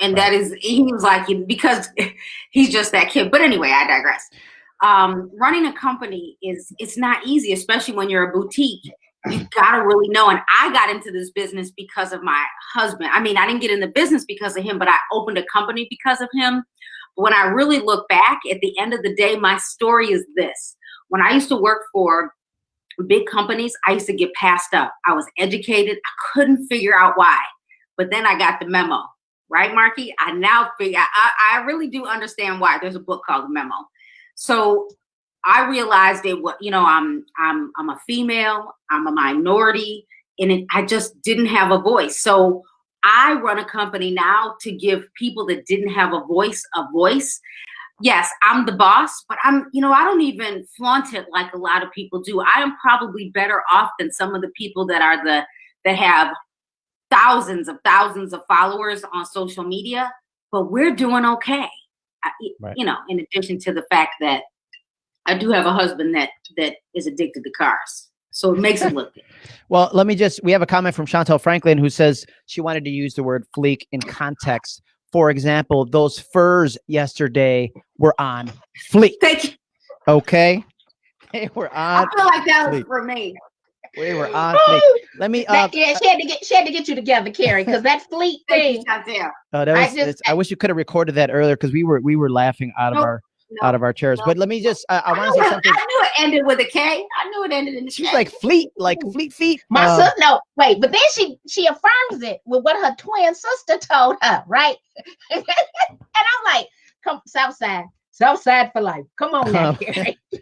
And right. that is, he was like, because he's just that kid. But anyway, I digress. Um, running a company is, it's not easy, especially when you're a boutique. You gotta really know. And I got into this business because of my husband. I mean, I didn't get in the business because of him, but I opened a company because of him when I really look back at the end of the day, my story is this. When I used to work for big companies, I used to get passed up. I was educated. I couldn't figure out why. But then I got the memo, right, Marki? I now figure, I, I really do understand why. There's a book called Memo. So I realized it what, you know, I'm, I'm, I'm a female, I'm a minority, and it, I just didn't have a voice. So I run a company now to give people that didn't have a voice a voice. Yes, I'm the boss, but I'm, you know, I don't even flaunt it like a lot of people do. I am probably better off than some of the people that are the that have thousands of thousands of followers on social media, but we're doing okay. I, right. You know, in addition to the fact that I do have a husband that that is addicted to cars. So it makes it look good. well, let me just, we have a comment from Chantel Franklin who says she wanted to use the word fleek in context. For example, those furs yesterday were on fleek. Thank you. Okay. They were on. I feel like that was for me. We were on fleek. Let me. Uh, yeah, she had to get she had to get you together, Carrie, because that fleek thing. Oh, that was, I, just, I wish you could have recorded that earlier because we were we were laughing out of our no, out of our chairs. No. But let me just, uh, I, I want to say something. I knew it ended with a K. I knew it ended in She's K. like fleet, like fleet feet. My uh, sister, no, wait, but then she she affirms it with what her twin sister told her, right? and I'm like, come South Side, South Side for life. Come on now, Gary.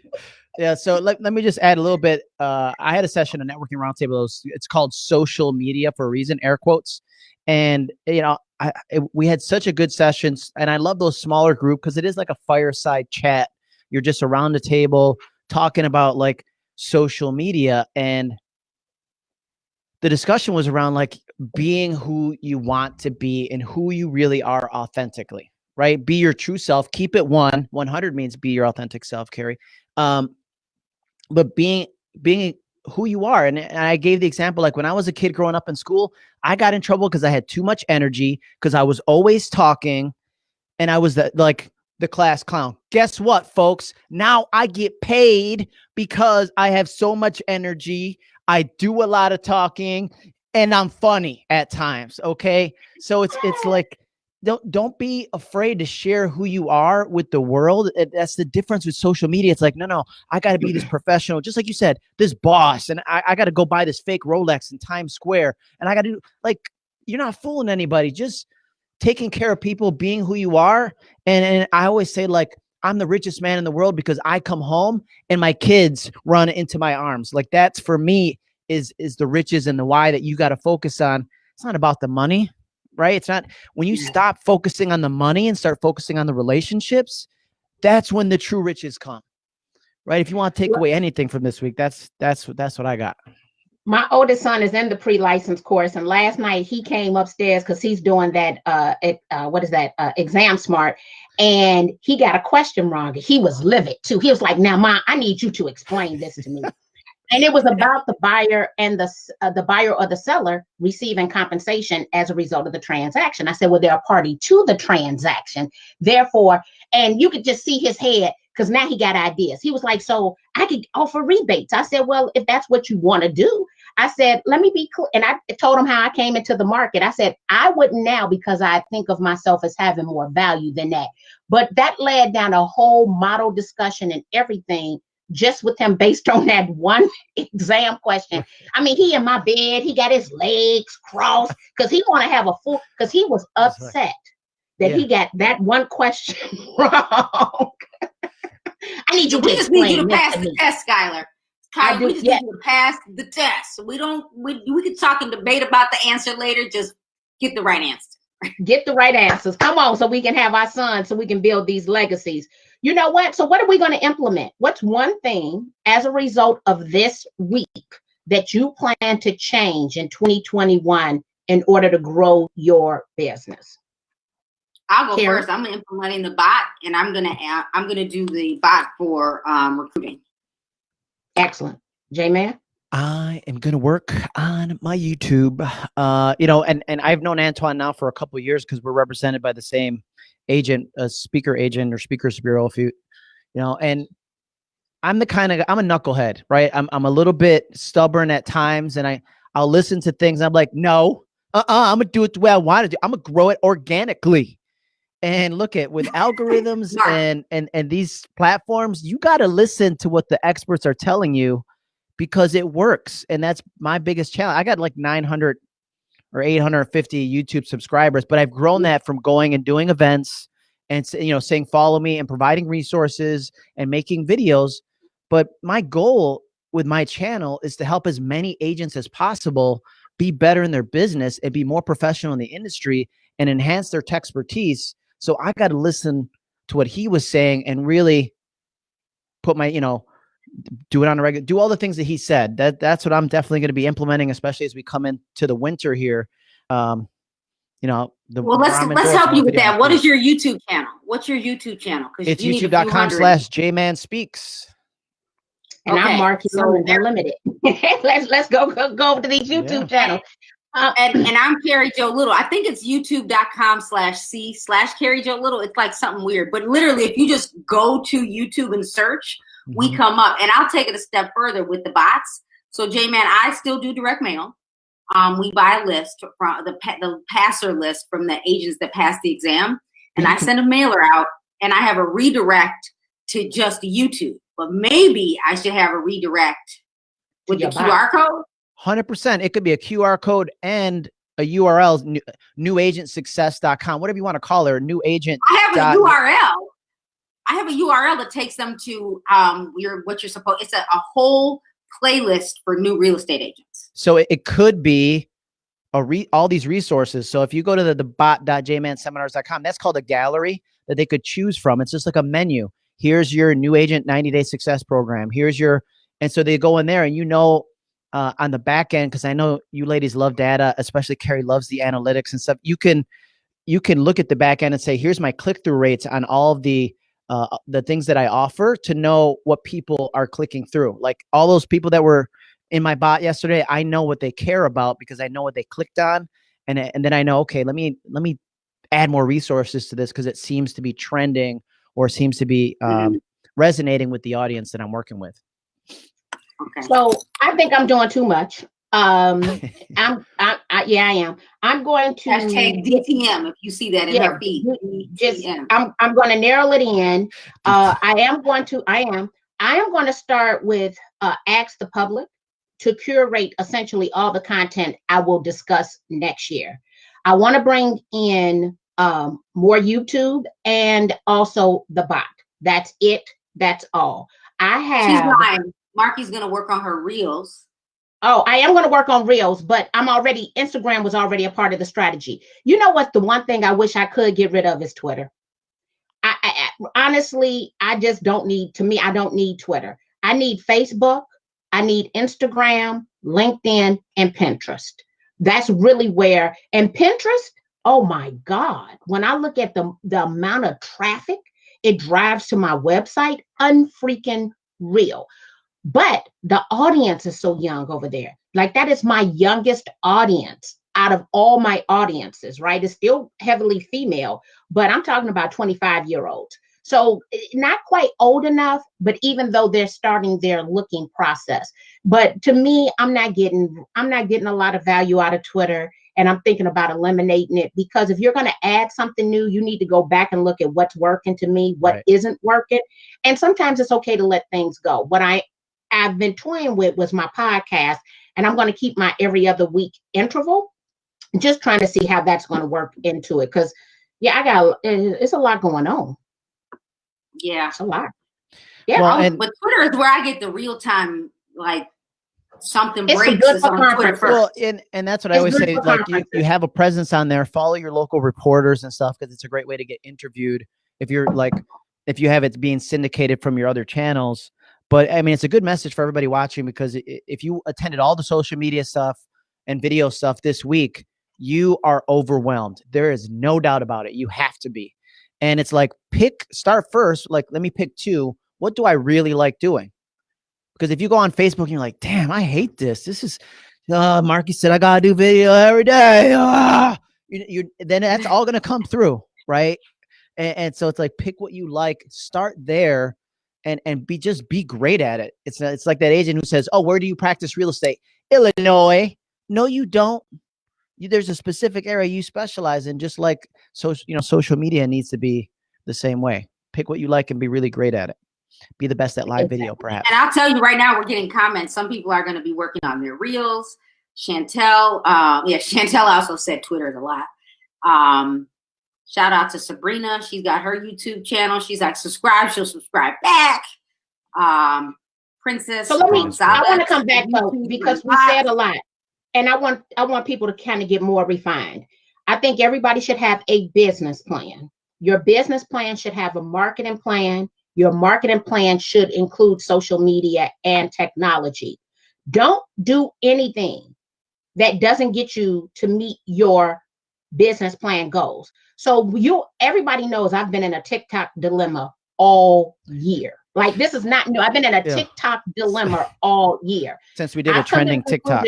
yeah so let, let me just add a little bit uh i had a session a networking roundtable it's called social media for a reason air quotes and you know I, it, we had such a good sessions and I love those smaller group because it is like a fireside chat. You're just around the table talking about like social media and the discussion was around like being who you want to be and who you really are authentically, right? Be your true self, keep it one. 100 means be your authentic self, Carrie. Um, but being being who you are. And, and, I gave the example like when I was a kid growing up in school, I got in trouble because I had too much energy because I was always talking and I was the, like the class clown. Guess what, folks? Now I get paid because I have so much energy. I do a lot of talking and I'm funny at times. Okay. So it's, it's like, don't don't be afraid to share who you are with the world that's the difference with social media. It's like no no i got to be this professional. Just like you said this boss and i, I got to go buy this fake rolex in times square and i got to do like you're not fooling anybody. Just taking care of people being who you are and, and i always say like i'm the richest man in the world because i come home and my kids run into my arms. Like that's for me is is the riches and the why that you got to focus on. It's not about the money right? It's not when you stop focusing on the money and start focusing on the relationships, that's when the true riches come. Right? If you want to take away anything from this week, that's that's that's what I got. My oldest son is in the pre-license course, and last night he came upstairs because he's doing that. Uh, it, uh, what is that? Uh, exam smart, and he got a question wrong. He was livid too. He was like, "Now, mom, I need you to explain this to me." And it was about the buyer and the uh, the buyer or the seller receiving compensation as a result of the transaction. I said, well, they're a party to the transaction, therefore, and you could just see his head because now he got ideas. He was like, so I could offer rebates. I said, well, if that's what you want to do, I said, let me be clear. And I told him how I came into the market. I said, I wouldn't now because I think of myself as having more value than that. But that led down a whole model discussion and everything just with him based on that one exam question. I mean, he in my bed, he got his legs crossed because he want to have a full because he was upset right. that yeah. he got that one question wrong. I need you we to just need you to pass to the test, Skylar. Kyler, do, we just yeah. need you to pass the test. We don't we we could talk and debate about the answer later. Just get the right answer. Get the right answers. Come on, so we can have our sons, so we can build these legacies you know what? So, what are we going to implement? What's one thing as a result of this week that you plan to change in 2021 in order to grow your business? I'll go Karen? first. I'm implementing the bot, and I'm gonna I'm gonna do the bot for um, recruiting. Excellent. J Man? I am going to work on my YouTube. Uh, you know, and and I've known Antoine now for a couple of years because we're represented by the same agent, a speaker agent or speakers bureau. If you, you know, and I'm the kind of I'm a knucklehead, right? I'm I'm a little bit stubborn at times, and I I'll listen to things. And I'm like, no, uh, uh-uh, I'm gonna do it the way I want to do. I'm gonna grow it organically. And look at with algorithms and and and these platforms, you got to listen to what the experts are telling you because it works. And that's my biggest challenge. I got like 900 or 850 YouTube subscribers, but I've grown mm. that from going and doing events and you know saying follow me and providing resources and making videos. But my goal with my channel is to help as many agents as possible be better in their business and be more professional in the industry and enhance their tech expertise. So I got to listen to what he was saying and really put my, you know, do it on a regular, do all the things that he said. That that's what I'm definitely going to be implementing, especially as we come into the winter here. Um, you know, the Well, let's let's help you with that. What videos. your YouTube channel? What's your YouTube channel? 'Cause It's you need a few youtube.com hundred. slash jman speaks. And I'm Okay, Marki so they're limited. let's let's go, go go over to these YouTube channels. Uh, and, and I'm Carrie Jo Little. I think it's youtube.com slash C slash Carrie Jo Little. It's like something weird. But literally, if you just go to YouTube and search, we Mhm. come up. And I'll take it a step further with the bots. So J Man, I still do direct mail. Um, we buy a list from the the passer list from the agents that pass the exam, and I send a mailer out, and I have a redirect to just YouTube. But maybe I should have a redirect with the your bot. QR code. Hundred percent. It could be a QR code and a URL, new, newagentsuccess.com, whatever you want to call it, or new agent. I have a URL. I have a URL that takes them to um your what you're supposed. It's a, a whole playlist for new real estate agents. So it, it could be a re, all these resources. So if you go to the, the bot.jmanseminars.com, that's called a gallery that they could choose from. It's just like a menu. Here's your new agent 90 day success program. Here's your, and so they go in there and you know, uh, on the back end, because I know you ladies love data, especially Carrie loves the analytics and stuff. You can, you can look at the back end and say, here's my click through rates on all of the, uh, the things that I offer to know what people are clicking through. Like all those people that were in my bot yesterday, I know what they care about because I know what they clicked on, and and then I know okay, let me let me add more resources to this because it seems to be trending or seems to be um, resonating with the audience that I'm working with. Okay. So I think I'm doing too much. Um, I'm, I, I, yeah, I am. I'm going to Hashtag DTM if you see that in Yeah, her feed. just DTM. I'm I'm going to narrow it in. Uh, I am going to I am I am going to start with uh, ask the public to curate essentially all the content I will discuss next year. I want to bring in um, more YouTube and also the bot. That's it. That's all. I have. She's have. lying. Marki's gonna work on her reels. Oh, I am going to work on reels, but I'm already Instagram was already a part of the strategy. You know what? The one thing I wish I could get rid of is Twitter. I, I I- honestly, I just don't need. To me, I don't need Twitter. I need Facebook. I need Instagram, LinkedIn, and Pinterest. That's really where. And Pinterest. Oh my God! When I look at the the amount of traffic it drives to my website, unfreaking real but the audience is so young over there. Like that is my youngest audience out of all my audiences, right? It's still heavily female, but I'm talking about 25 year olds. So eh, not quite old enough, but even though they're starting their looking process. But to me, I'm not getting I'm not getting a lot of value out of Twitter. And I'm thinking about eliminating it because if you're going to add something new, you need to go back and look at what's working to me, what Right. not working. And sometimes it's okay to let things go. What I I've been toying with was my podcast, and I'm going to keep my every other week interval. Just trying to see how that's going to work into it, because yeah, I got eh, it's a lot going on. Yeah. It's a lot. Yeah, Well, and- But Twitter is where I get the real time like something It's breaks good is on Twitter first. Well, and and that's what I always say. Like you, you have a presence on there. Follow your local reporters and stuff because it's a great way to get interviewed. If you're like, if you have it being syndicated from your other channels. But I mean, it's a good message for everybody watching because if you attended all the social media stuff and video stuff this week, you are overwhelmed. There is no doubt about it. You have to be. And it's like pick start first, like let me pick two. What do I really like doing? Because if you go on Facebook and you're like, damn, I hate this. This is uh Marki said I gotta do video every day. Ah! You, you then that's all gonna come through, right? And, and so it's like pick what you like, start there and and be just be great at it. It's it's like that agent who says, "Oh, where do you practice real estate?" Illinois. No, you don't. You, there's a specific area you specialize in. Just like social, you know, social media needs to be the same way. Pick what you like and be really great at it. Be the best at live video, perhaps. And I'll tell you right now, we're getting comments. Some people are going to be working on their reels. Chantel, um, yeah, Chantel also said Twitter is a lot. Um, Shout out to Sabrina. She's got her YouTube channel. She's like, subscribe. She'll subscribe back. Um, Princess. So let me. I want to come back though because we said a lot, and I want I want people to kind of get more refined. I think everybody should have a business plan. Your business plan should have a marketing plan. Your marketing plan should include social media and technology. Don't do anything that doesn't get you to meet your business plan goals. So you everybody knows I've been in a TikTok dilemma all year. Like this is not new. I've been in a yeah. TikTok dilemma all year. Since we did a trending TikTok.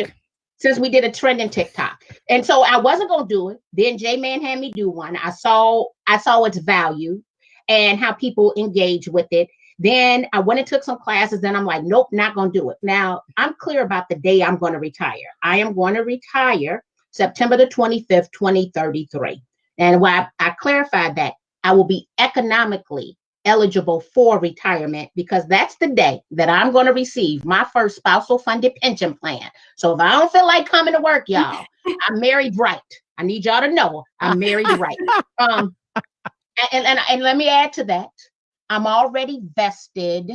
Since we did a trending TikTok. And so I wasn't gonna do it. Then J Man had me do one. I saw I saw its value and how people engage with it. Then I went and took some classes. Then I'm like, nope, not gonna do it. Now I'm clear about the day I'm gonna retire. I am going to retire September the 25th, 2033. And why I, I clarified that I will be economically eligible for retirement because that's the day that I'm going to receive my first spousal funded pension plan. So if I don't feel like coming to work, y'all, I'm married right. I need y'all to know I'm married right. Um, and, and, and let me add to that. I'm already vested.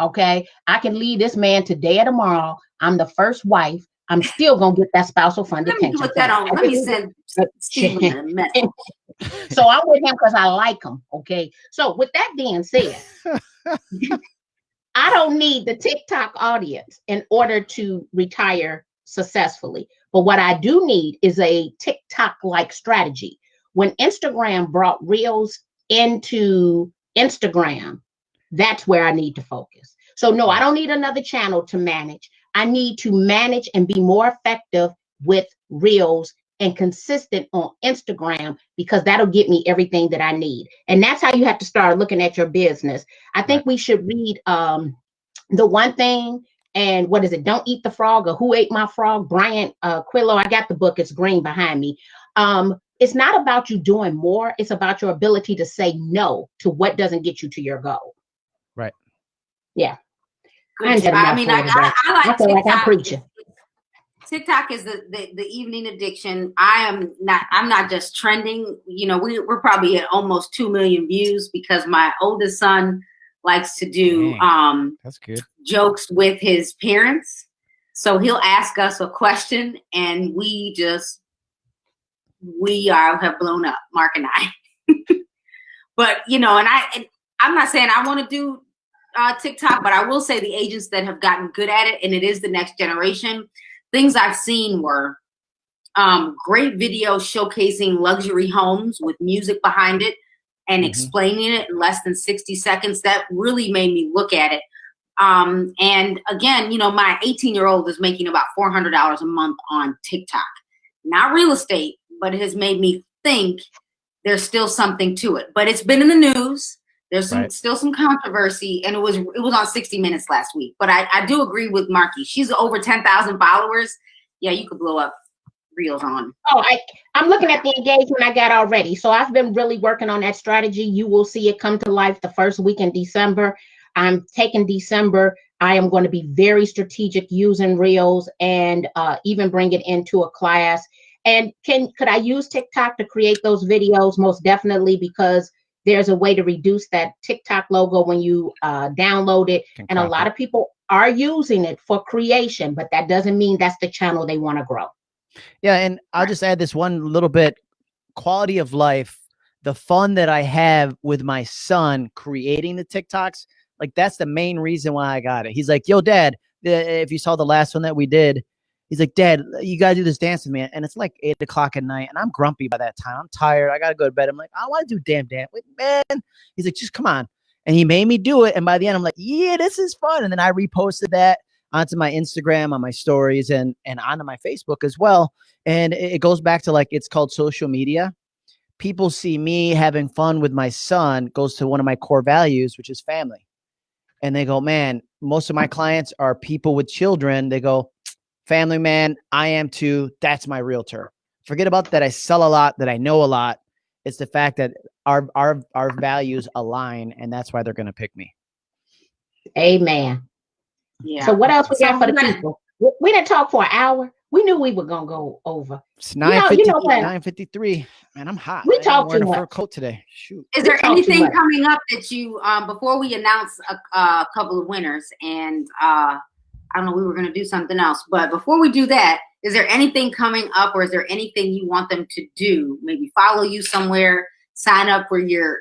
Okay. I can leave this man today or tomorrow. I'm the first wife. I'm still gonna get that spousal funded pension. Put that on. Let me send Stephen so I'm with him because I like him. Okay. So with that being said, I don't need the TikTok audience in order to retire successfully. But what I do need is a TikTok like strategy. When Instagram brought Reels into Instagram, that's where I need to focus. So, no, I don't need another channel to manage. I need to manage and be more effective with Reels and consistent on Instagram because that'll get me everything that I need. And that's how you have to start looking at your business. I think we should read um, the one thing and what is it? Don't eat the frog or who ate my frog? Brian uh, Quillo. I got the book. It's green behind me. Um, it's not about you doing more. It's about your ability to say no to what doesn't get you to your goal. Right. Yeah. Good I, I mean, I, I, I, like I feel TikTok. like I'm preaching. TikTok is the, the, the evening addiction. I am not. I'm not just trending. You know, we we're probably at almost two million views because my oldest son likes to do Dang, um that's good jokes with his parents. So he'll ask us a question, and we just we are have blown up, Mark and I. but you know, and I and I'm not saying I want to do uh, TikTok, but I will say the agents that have gotten good at it, and it is the next generation. Things I've seen were um, great videos showcasing luxury homes with music behind it and mm-hmm. explaining it in less than 60 seconds. That really made me look at it. Um, and again, you know, my 18 year old is making about $400 a month on TikTok. Not real estate, but it has made me think there's still something to it. But it's been in the news. There's some, right. still some controversy, and it was it was on 60 Minutes last week. But I, I do agree with Marki. She's over 10,000 followers. Yeah, you could blow up reels on. Oh, I, I'm looking at the engagement I got already. So I've been really working on that strategy. You will see it come to life the first week in December. I'm taking December. I am going to be very strategic using reels and uh, even bring it into a class. And can could I use TikTok to create those videos? Most definitely, because there's a way to reduce that TikTok logo when you uh, download it. and a lot of people are using it for creation, but that doesn't mean that's the channel they want to grow. Yeah. And I'll just add this one little bit quality of life, the fun that I have with my son creating the TikToks. Like that's the main reason why I got it. He's like, yo, dad, if you saw the last one that we did, He's like, Dad, you gotta do this dance with me. And it's like eight o'clock at night, and I'm grumpy by that time. I'm tired. I gotta go to bed. I'm like, I want to do damn dance. Man. He's like, just come on. And he made me do it. And by the end, I'm like, yeah, this is fun. And then I reposted that onto my Instagram, on my stories, and and onto my Facebook as well. And it goes back to like it's called social media. People see me having fun with my son goes to one of my core values, which is family. And they go, man, most of my clients are people with children. They go, family man, I am too. That's my realtor. Forget about that. I sell a lot, that I know a lot. It's the fact that our our our values align, and that's why they're going to pick me. Amen. Yeah. So what else we So got for the we're gonna- people? We, we didn't talk for an hour. We knew we were gonna go over. It's know- 950, you know what? 953. Man, I'm hot. We talked ain't talk wearing a coat today. Shoot. Is there anything coming up that you, um, before we announce a, a couple of winners and, uh, I don't know, we were going to do something else, but before we do that, is there anything coming up or is there anything you want them to do? Maybe follow you somewhere, sign up for your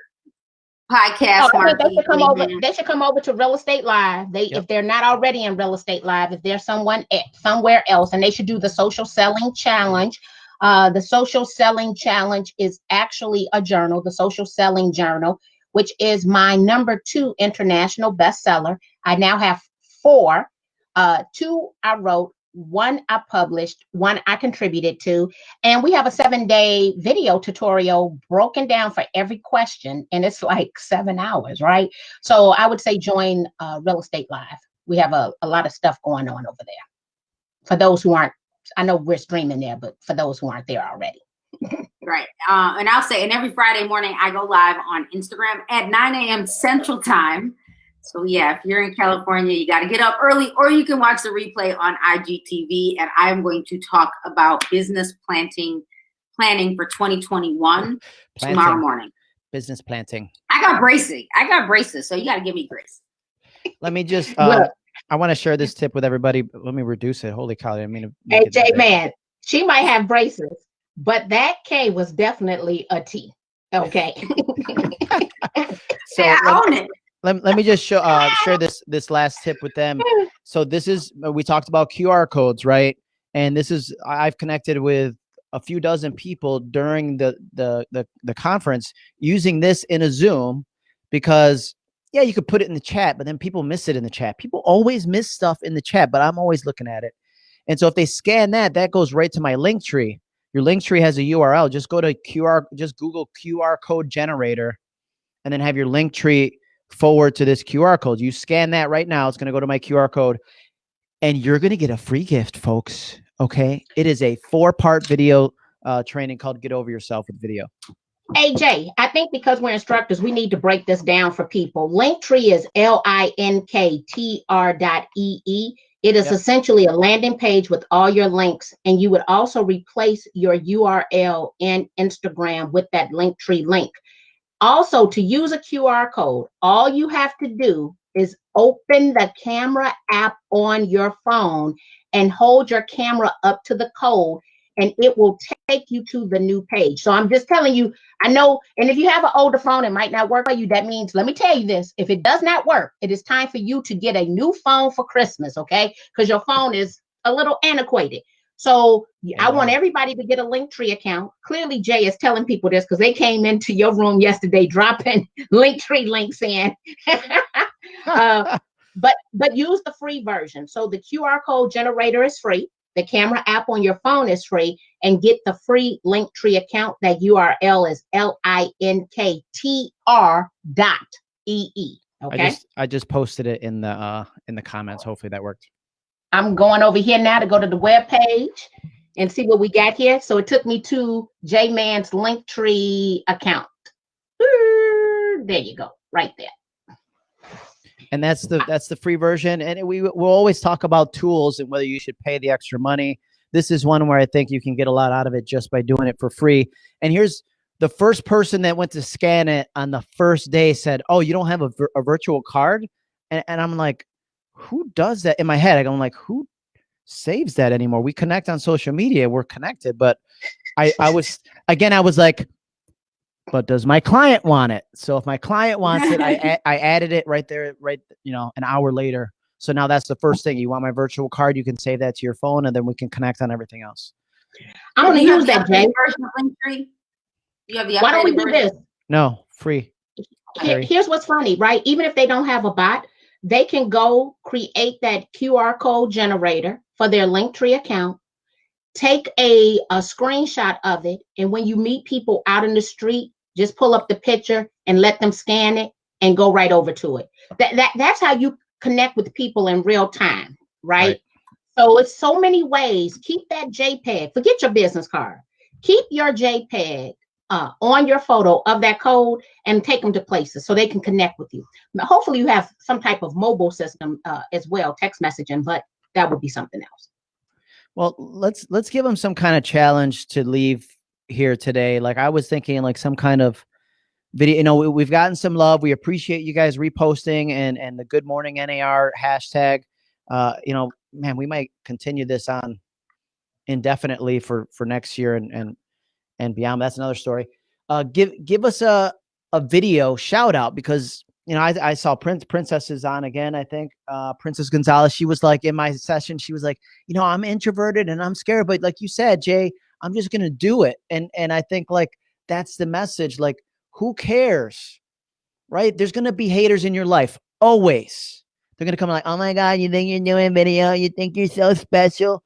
podcast. Oh, they should come over. They should come over to Real Estate Live. They, Yep. if they're not already in Real Estate Live, if there's someone e- somewhere else, and they should do the Social Selling Challenge. Uh, the Social Selling Challenge is actually a journal, the Social Selling Journal, which is my number two international bestseller. I now have four. Uh, two I wrote, one I published, one I contributed to, and we have a seven day video tutorial broken down for every question, and it's like seven hours, right? So I would say join uh, Real Estate Live. We have a, a lot of stuff going on over there. For those who aren't, I know we're streaming there, but for those who aren't there already. Right. Uh, and I'll say, and every Friday morning I go live on Instagram at 9 a.m. Central Time. So yeah, if you're in California, you got to get up early, or you can watch the replay on IGTV. And I'm going to talk about business planting, planning for 2021 tomorrow morning. business planting. I got braces. I got braces, so you got to give me grace. Let me just, uh, Look. I want to share this tip with everybody. Let me reduce it. Holy cow. I mean to. make Hey, J man, she might have braces, but that K was definitely a T. Okay. So yeah, I own it. Let, let me just show uh share this this last tip with them. So this is uh, we talked about qr codes right? And this is i've connected with a few dozen people during the the the, the conference using this in a zoom because yeah you could put it in the chat but then people miss it in the chat. People always miss stuff in the chat but i'm always looking at it. And so if they scan that that goes right to my Linktree. Your Linktree has a url just go to qr just google qr code generator and then have your Linktree forward to this QR code. You scan that right now. It's going to go to my QR code and you're going to get a free gift, folks. Okay. It is a four part video uh, training called Get Over Yourself with Video. AJ, I think because we're instructors, we need to break this down for people. Linktree is L I N K T R dot E E. It is Yep. essentially a landing page with all your links, and you would also replace your URL in Instagram with that Linktree link. Also, to use a QR code, all you have to do is open the camera app on your phone and hold your camera up to the code, and it will take you to the new page. So I'm just telling you, I know, and if you have an older phone, it might not work for you. That means, let me tell you this if it does not work, it is time for you to get a new phone for Christmas, okay? Because your phone is a little antiquated. So I want everybody to get a Linktree account. Clearly, Jay is telling people this because they came into your room yesterday dropping Linktree links in. Uh, but but use the free version. So the QR code generator is free. The camera app on your phone is free, and get the free Linktree account. That URL is L I N K T R dot E E. I Okay, I just I just posted it in the uh in the comments. Hopefully that worked. I'm going over here now to go to the web page and see what we got here. So it took me to J Man's Linktree account. There you go, right there. and that's the that's the free version and we will always talk about tools and whether you should pay the extra money this is one where i think you can get a lot out of it just by doing it for free and here's the first person that went to scan it on the first day said oh you don't have a, a virtual card and, and i'm like who does that in my head i'm like who saves that anymore we connect on social media we're connected but i i was again i was like but does my client want it? So if my client wants it, I, I added it right there, right, you know, an hour later. So now that's the first thing. You want my virtual card? You can save that to your phone, and then we can connect on everything else. I'm gonna Do you have use that, Jay. version of Linktree? You have the Why don't we do version? this? No, free. Here- here's what's funny, right? Even if they don't have a bot, they can go create that QR code generator for their Linktree account, take a, a screenshot of it, and when you meet people out in the street, just pull up the picture and let them scan it and go right over to it. That, that that's how you connect with people in real time, right? Right. So it's so many ways. Keep that JPEG. Forget your business card. Keep your JPEG uh, on your photo of that code and take them to places so they can connect with you. Hopefully, you have some type of mobile system uh, as well, text messaging, but that would be something else. Well, let's let's give them some kind of challenge to leave here today. Like I was thinking, like some kind of video. You know, we, we've gotten some love. We appreciate you guys reposting and and the Good Morning NAR hashtag. Uh, you know, man, we might continue this on indefinitely for for next year and and and beyond. That's another story. Uh, give give us a a video shout out because you know I, I saw Prince Princess is on again. I think uh, Princess Gonzalez. She was like in my session. She was like, you know, I'm introverted and I'm scared, but like you said, Jay, I'm just gonna do it. And and I think like that's the message. Like, who cares, right? There's gonna be haters in your life always. They're gonna come like, oh my god, you think you're doing video? You think you're so special?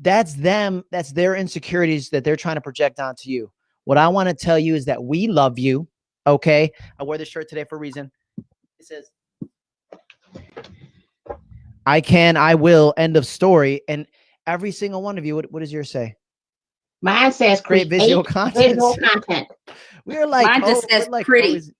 That's them. That's their insecurities that they're trying to project onto you. What I want to tell you is that we love you. Okay, I wear this shirt today for a reason. It says, "I can, I will." End of story. And every single one of you. What, what does yours say? Mine says Create visual content. visual content. We're like, Mine just oh, says like pretty. always-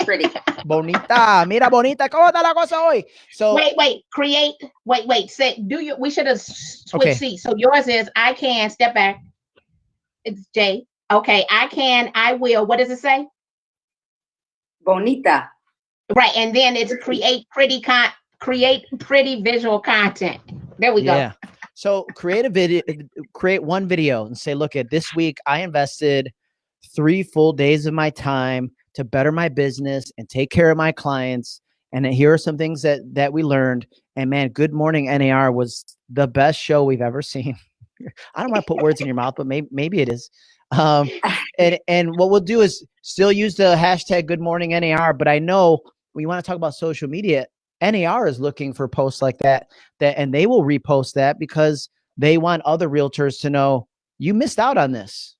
Pretty. bonita. Mira, bonita. ¿Cómo está la cosa hoy? So Wait, wait, create. Wait, wait. Say, do you? We should have switched Okay. seats. So yours is I can step back. It's Jay. Okay, I can. I will. What does it say? Bonita. Right, and then it's create pretty con. Create pretty visual content. There we go. Yeah. So create a video, create one video and say, look at this week, I invested three full days of my time to better my business and take care of my clients. And here are some things that that we learned. And man, Good Morning NAR was the best show we've ever seen. I don't want to put words in your mouth, but maybe maybe it is. Um, and and what we'll do is still use the hashtag Good Morning NAR. But I know when you want to talk about social media, NAR is looking for posts like that that and they will repost that because they want other realtors to know you missed out on this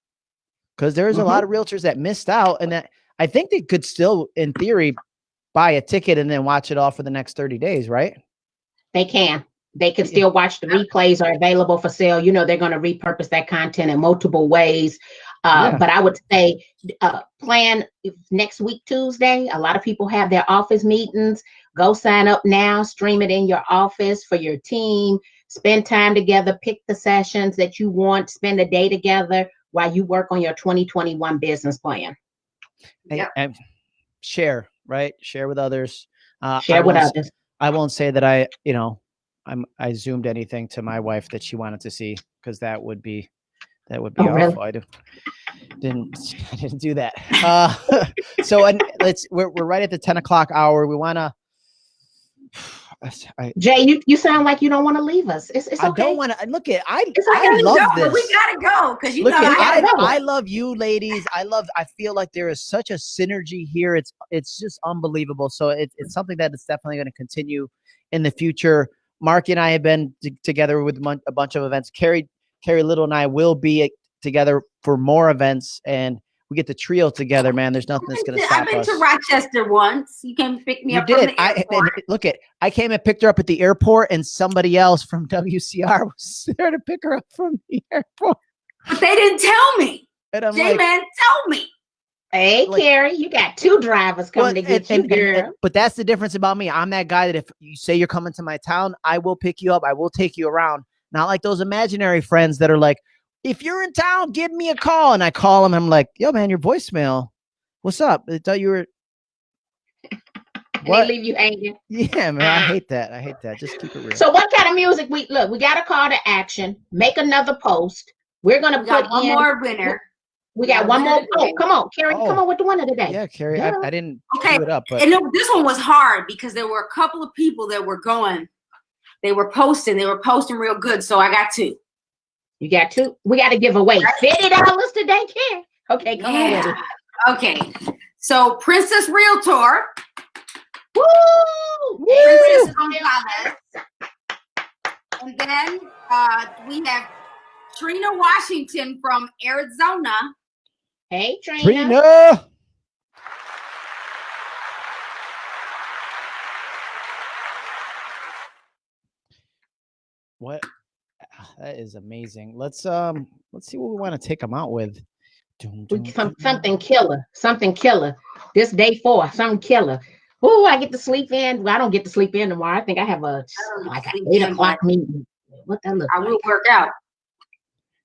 because there's a lot of realtors that missed out and that i think they could still in theory buy a ticket and then watch it all for the next 30 days right They can. They can still watch the replays are available for sale. You know, they're going to repurpose that content in multiple ways. Uh, Yeah. But I would say uh, plan next week, Tuesday. A lot of people have their office meetings. Go sign up now, stream it in your office for your team. Spend time together, pick the sessions that you want, spend a day together while you work on your 2021 business plan. And- Yep. and share right share with others uh, I Share with won't s- others. I won't say that I, you know, I'm I zoomed anything to my wife that she wanted to see because that would be that would be Oh, really? awful. I didn't didn't I didn't do that. Uh, so and let's we're we're right at the ten o'clock hour. We want to. I, Jay, you, you sound like you don't want to leave us. It's, it's I don't want to look at I It's I love no, this. we gotta go because you Look know at I I. I love you ladies. I love I feel like there is such a synergy here. It's it's just unbelievable. So it's it's something that is definitely going to continue in the future. Marki and I have been t- together with a bunch of events. Carrie Carrie Little and I will be uh, together for more events and we get the trio together, oh, man. There's nothing that's going to stop us. I've stop been us. to Rochester once. You came pick me You up from did. the I look at. I came and picked her up at the airport, and somebody else from WCR was there to pick her up from the airport. but they didn't tell me. And I'm J like, Man, tell me. Hey, Like- Carrie, you got two drivers coming Well, to get and- you, and- and- girl. and- but that's the difference about me. I'm that guy that if you say you're coming to my town, I will pick you up. I will take you around. Not like those imaginary friends that are like, if you're in town, give me a call. And I call them. I'm like, yo, man, your voicemail. What's up? I thought you were. What? they leave you hanging. Yeah, man. I hate that. I hate that. Just keep it real. So, what kind of music? We look. We got a call to action. Make another post. We're gonna We put got one in. more winner. We got one more. Oh, come on, Carrie, Oh. come on with the winner today. Yeah, Carrie, I, Yeah. I didn't Okay, it up, but And no, this one was hard because there were a couple of people that were going, they were posting, they were posting real good. So I got two. You got two. We got to give away fifty dollars today, Carrie. Okay, come on with. Okay. So Princess Realtor, Woo! Princess Gonzalez. And then uh, we have Trina Washington from Arizona. Hey, Trina. Trina. What? Ah, That is amazing. Let's um, let's see what we want to take them out with. Dun, We- dun, some, dun, something killer. Something killer. This day four, something killer. Ooh, I get to sleep in. Well, I don't get to sleep in tomorrow. I think I have a like an eight o'clock meeting. What that look I like? will work out.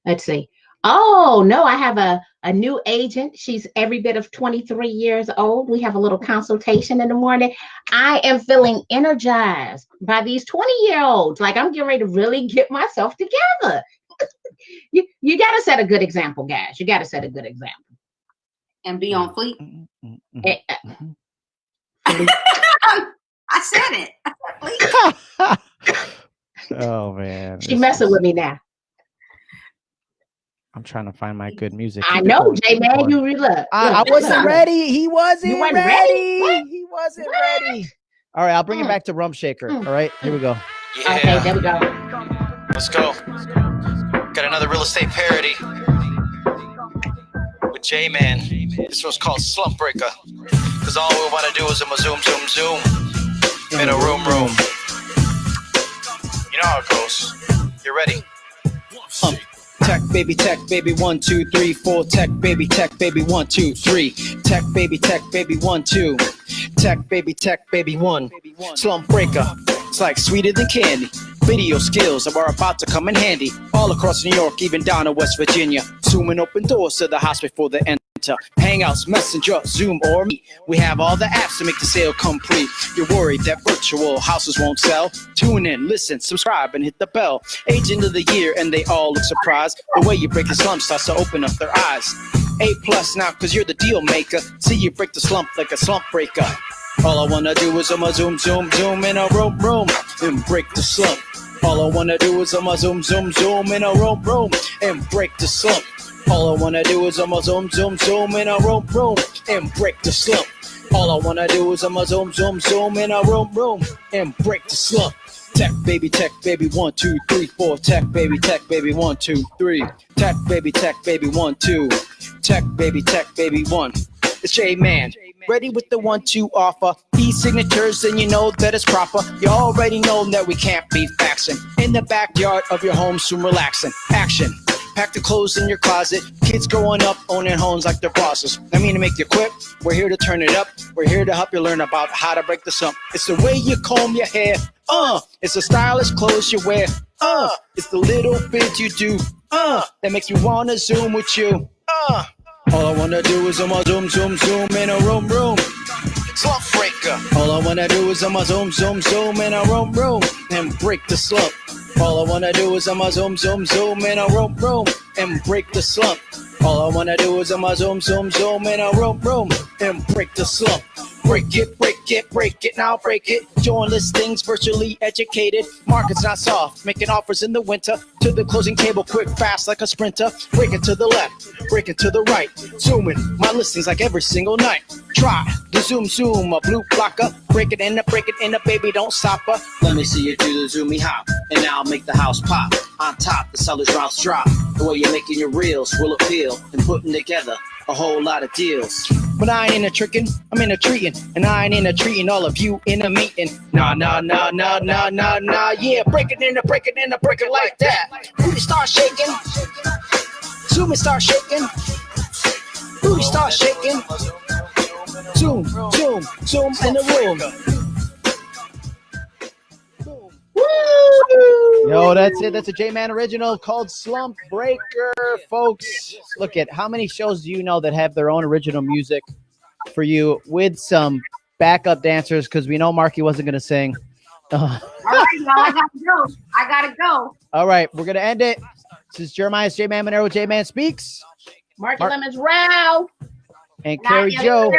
Let's see. Oh no, I have a, a new agent. She's every bit of 23 years old. We have a little consultation in the morning. I am feeling energized by these 20 year olds. Like I'm getting ready to really get myself together. you you gotta set a good example, guys. You gotta set a good example. And be on fleet. mm, mm, mm, Eh, eh, mhm. I said it. I said oh man, She this messing with me now. I'm trying to find my good music. I know, J Man. You re- look. I, I wasn't look. ready. He wasn't, wasn't ready. ready? He wasn't What? ready. All right, I'll bring it Mm. back to Rump Shaker. Mm. All right, here we go. Okay, there we go. let's go. Got another real estate parody with J Man. This one's called Slump Breaker. Cause all we wanna do is a zoom, zoom, zoom in a room, room. You know how it goes. You ready? Tech baby, tech baby, one, two, three, four. Tech baby, tech baby, one, two, three. Tech baby, tech baby, one, two. Tech baby, tech baby, one. Slump breaker, it's like sweeter than candy. Video skills are about to come in handy. All across New York, even down to West Virginia. Zooming open doors to the house before they enter. Hangouts, Messenger, Zoom, or Meet. We have all the apps to make the sale complete. You're worried that virtual houses won't sell? Tune in, listen, subscribe, and hit the bell. Agent of the year, and they all look surprised. The way you break the slump starts to open up their eyes. A plus now, cause you're the deal maker. See you break the slump like a slump breaker. All I wanna do is I'm a zoom, zoom, zoom in a room, room, and break the slump. All I wanna do is I'm a zoom, zoom, zoom in a room, room, and break the slump. All I wanna do is I'm a zoom, zoom, zoom in a room, room, and break the slump. All I wanna do is I'm a zoom, zoom, zoom in a room, room, and break the slump. Tech baby, tech baby, one, two, three, four. Tech baby, tech baby, one, two, three. Tech baby, tech baby, one, two. Tech baby, tech baby, one. It's J Man. Ready with the one two offer. E signatures, and you know that it's proper. You already know that we can't be faxing. In the backyard of your home, soon relaxing. Action. Pack the clothes in your closet. Kids growing up owning homes like their bosses. I mean to make you quit. We're here to turn it up. We're here to help you learn about how to break the slump. It's the way you comb your hair. Uh, it's the stylish clothes you wear. Uh, it's the little bit you do. Uh, that makes me wanna zoom with you. Uh, all I wanna do is I'ma zoom, zoom, zoom in a room, room. Slump Breaker. All I wanna do is I'ma zoom, zoom, zoom in a room, room, and break the slump. All I wanna do is I'ma zoom, zoom, zoom in a room, room, and break the slump. All I wanna do is I'ma zoom, zoom, zoom in a room, room, and break the slump. Break it, break it, break it, now break it. Join listings, virtually educated. Market's not soft, making offers in the winter. To the closing table, quick, fast like a sprinter. Break it to the left, break it to the right. Zooming, my listings like every single night. Try the zoom, zoom, a blue blocker. Break it in, a break it in, a baby, don't stop her. Let me see you do the zoomy hop, and I'll make the house pop. On top, the seller's routes drop. The way you're making your reels will appeal and putting together a whole lot of deals. But I ain't in a trickin', I'm in a treatin', and I ain't in a treatin' all of you in a meeting. Nah, nah, nah, nah, nah, nah, nah, yeah, break it in, a break it in, a break it like that. Booty start shaking, zoom and start shaking, booty start shaking, zoom, zoom, zoom in the room. Yo, that's it. That's a J Man original called Slump Breaker, folks. Look at how many shows do you know that have their own original music for you with some backup dancers? Because we know Marki wasn't going to sing. Uh, All right, y'all, I gotta go. I gotta go. all right, we're going to end it. This is Jeremiah's J Man Monero, J Man Speaks. Marky Mark- Lemons Row. And Carrie. Jo.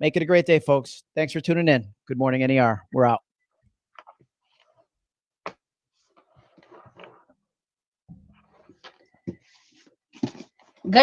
Make it a great day, folks. Thanks for tuning in. Good morning, NAR. We're out.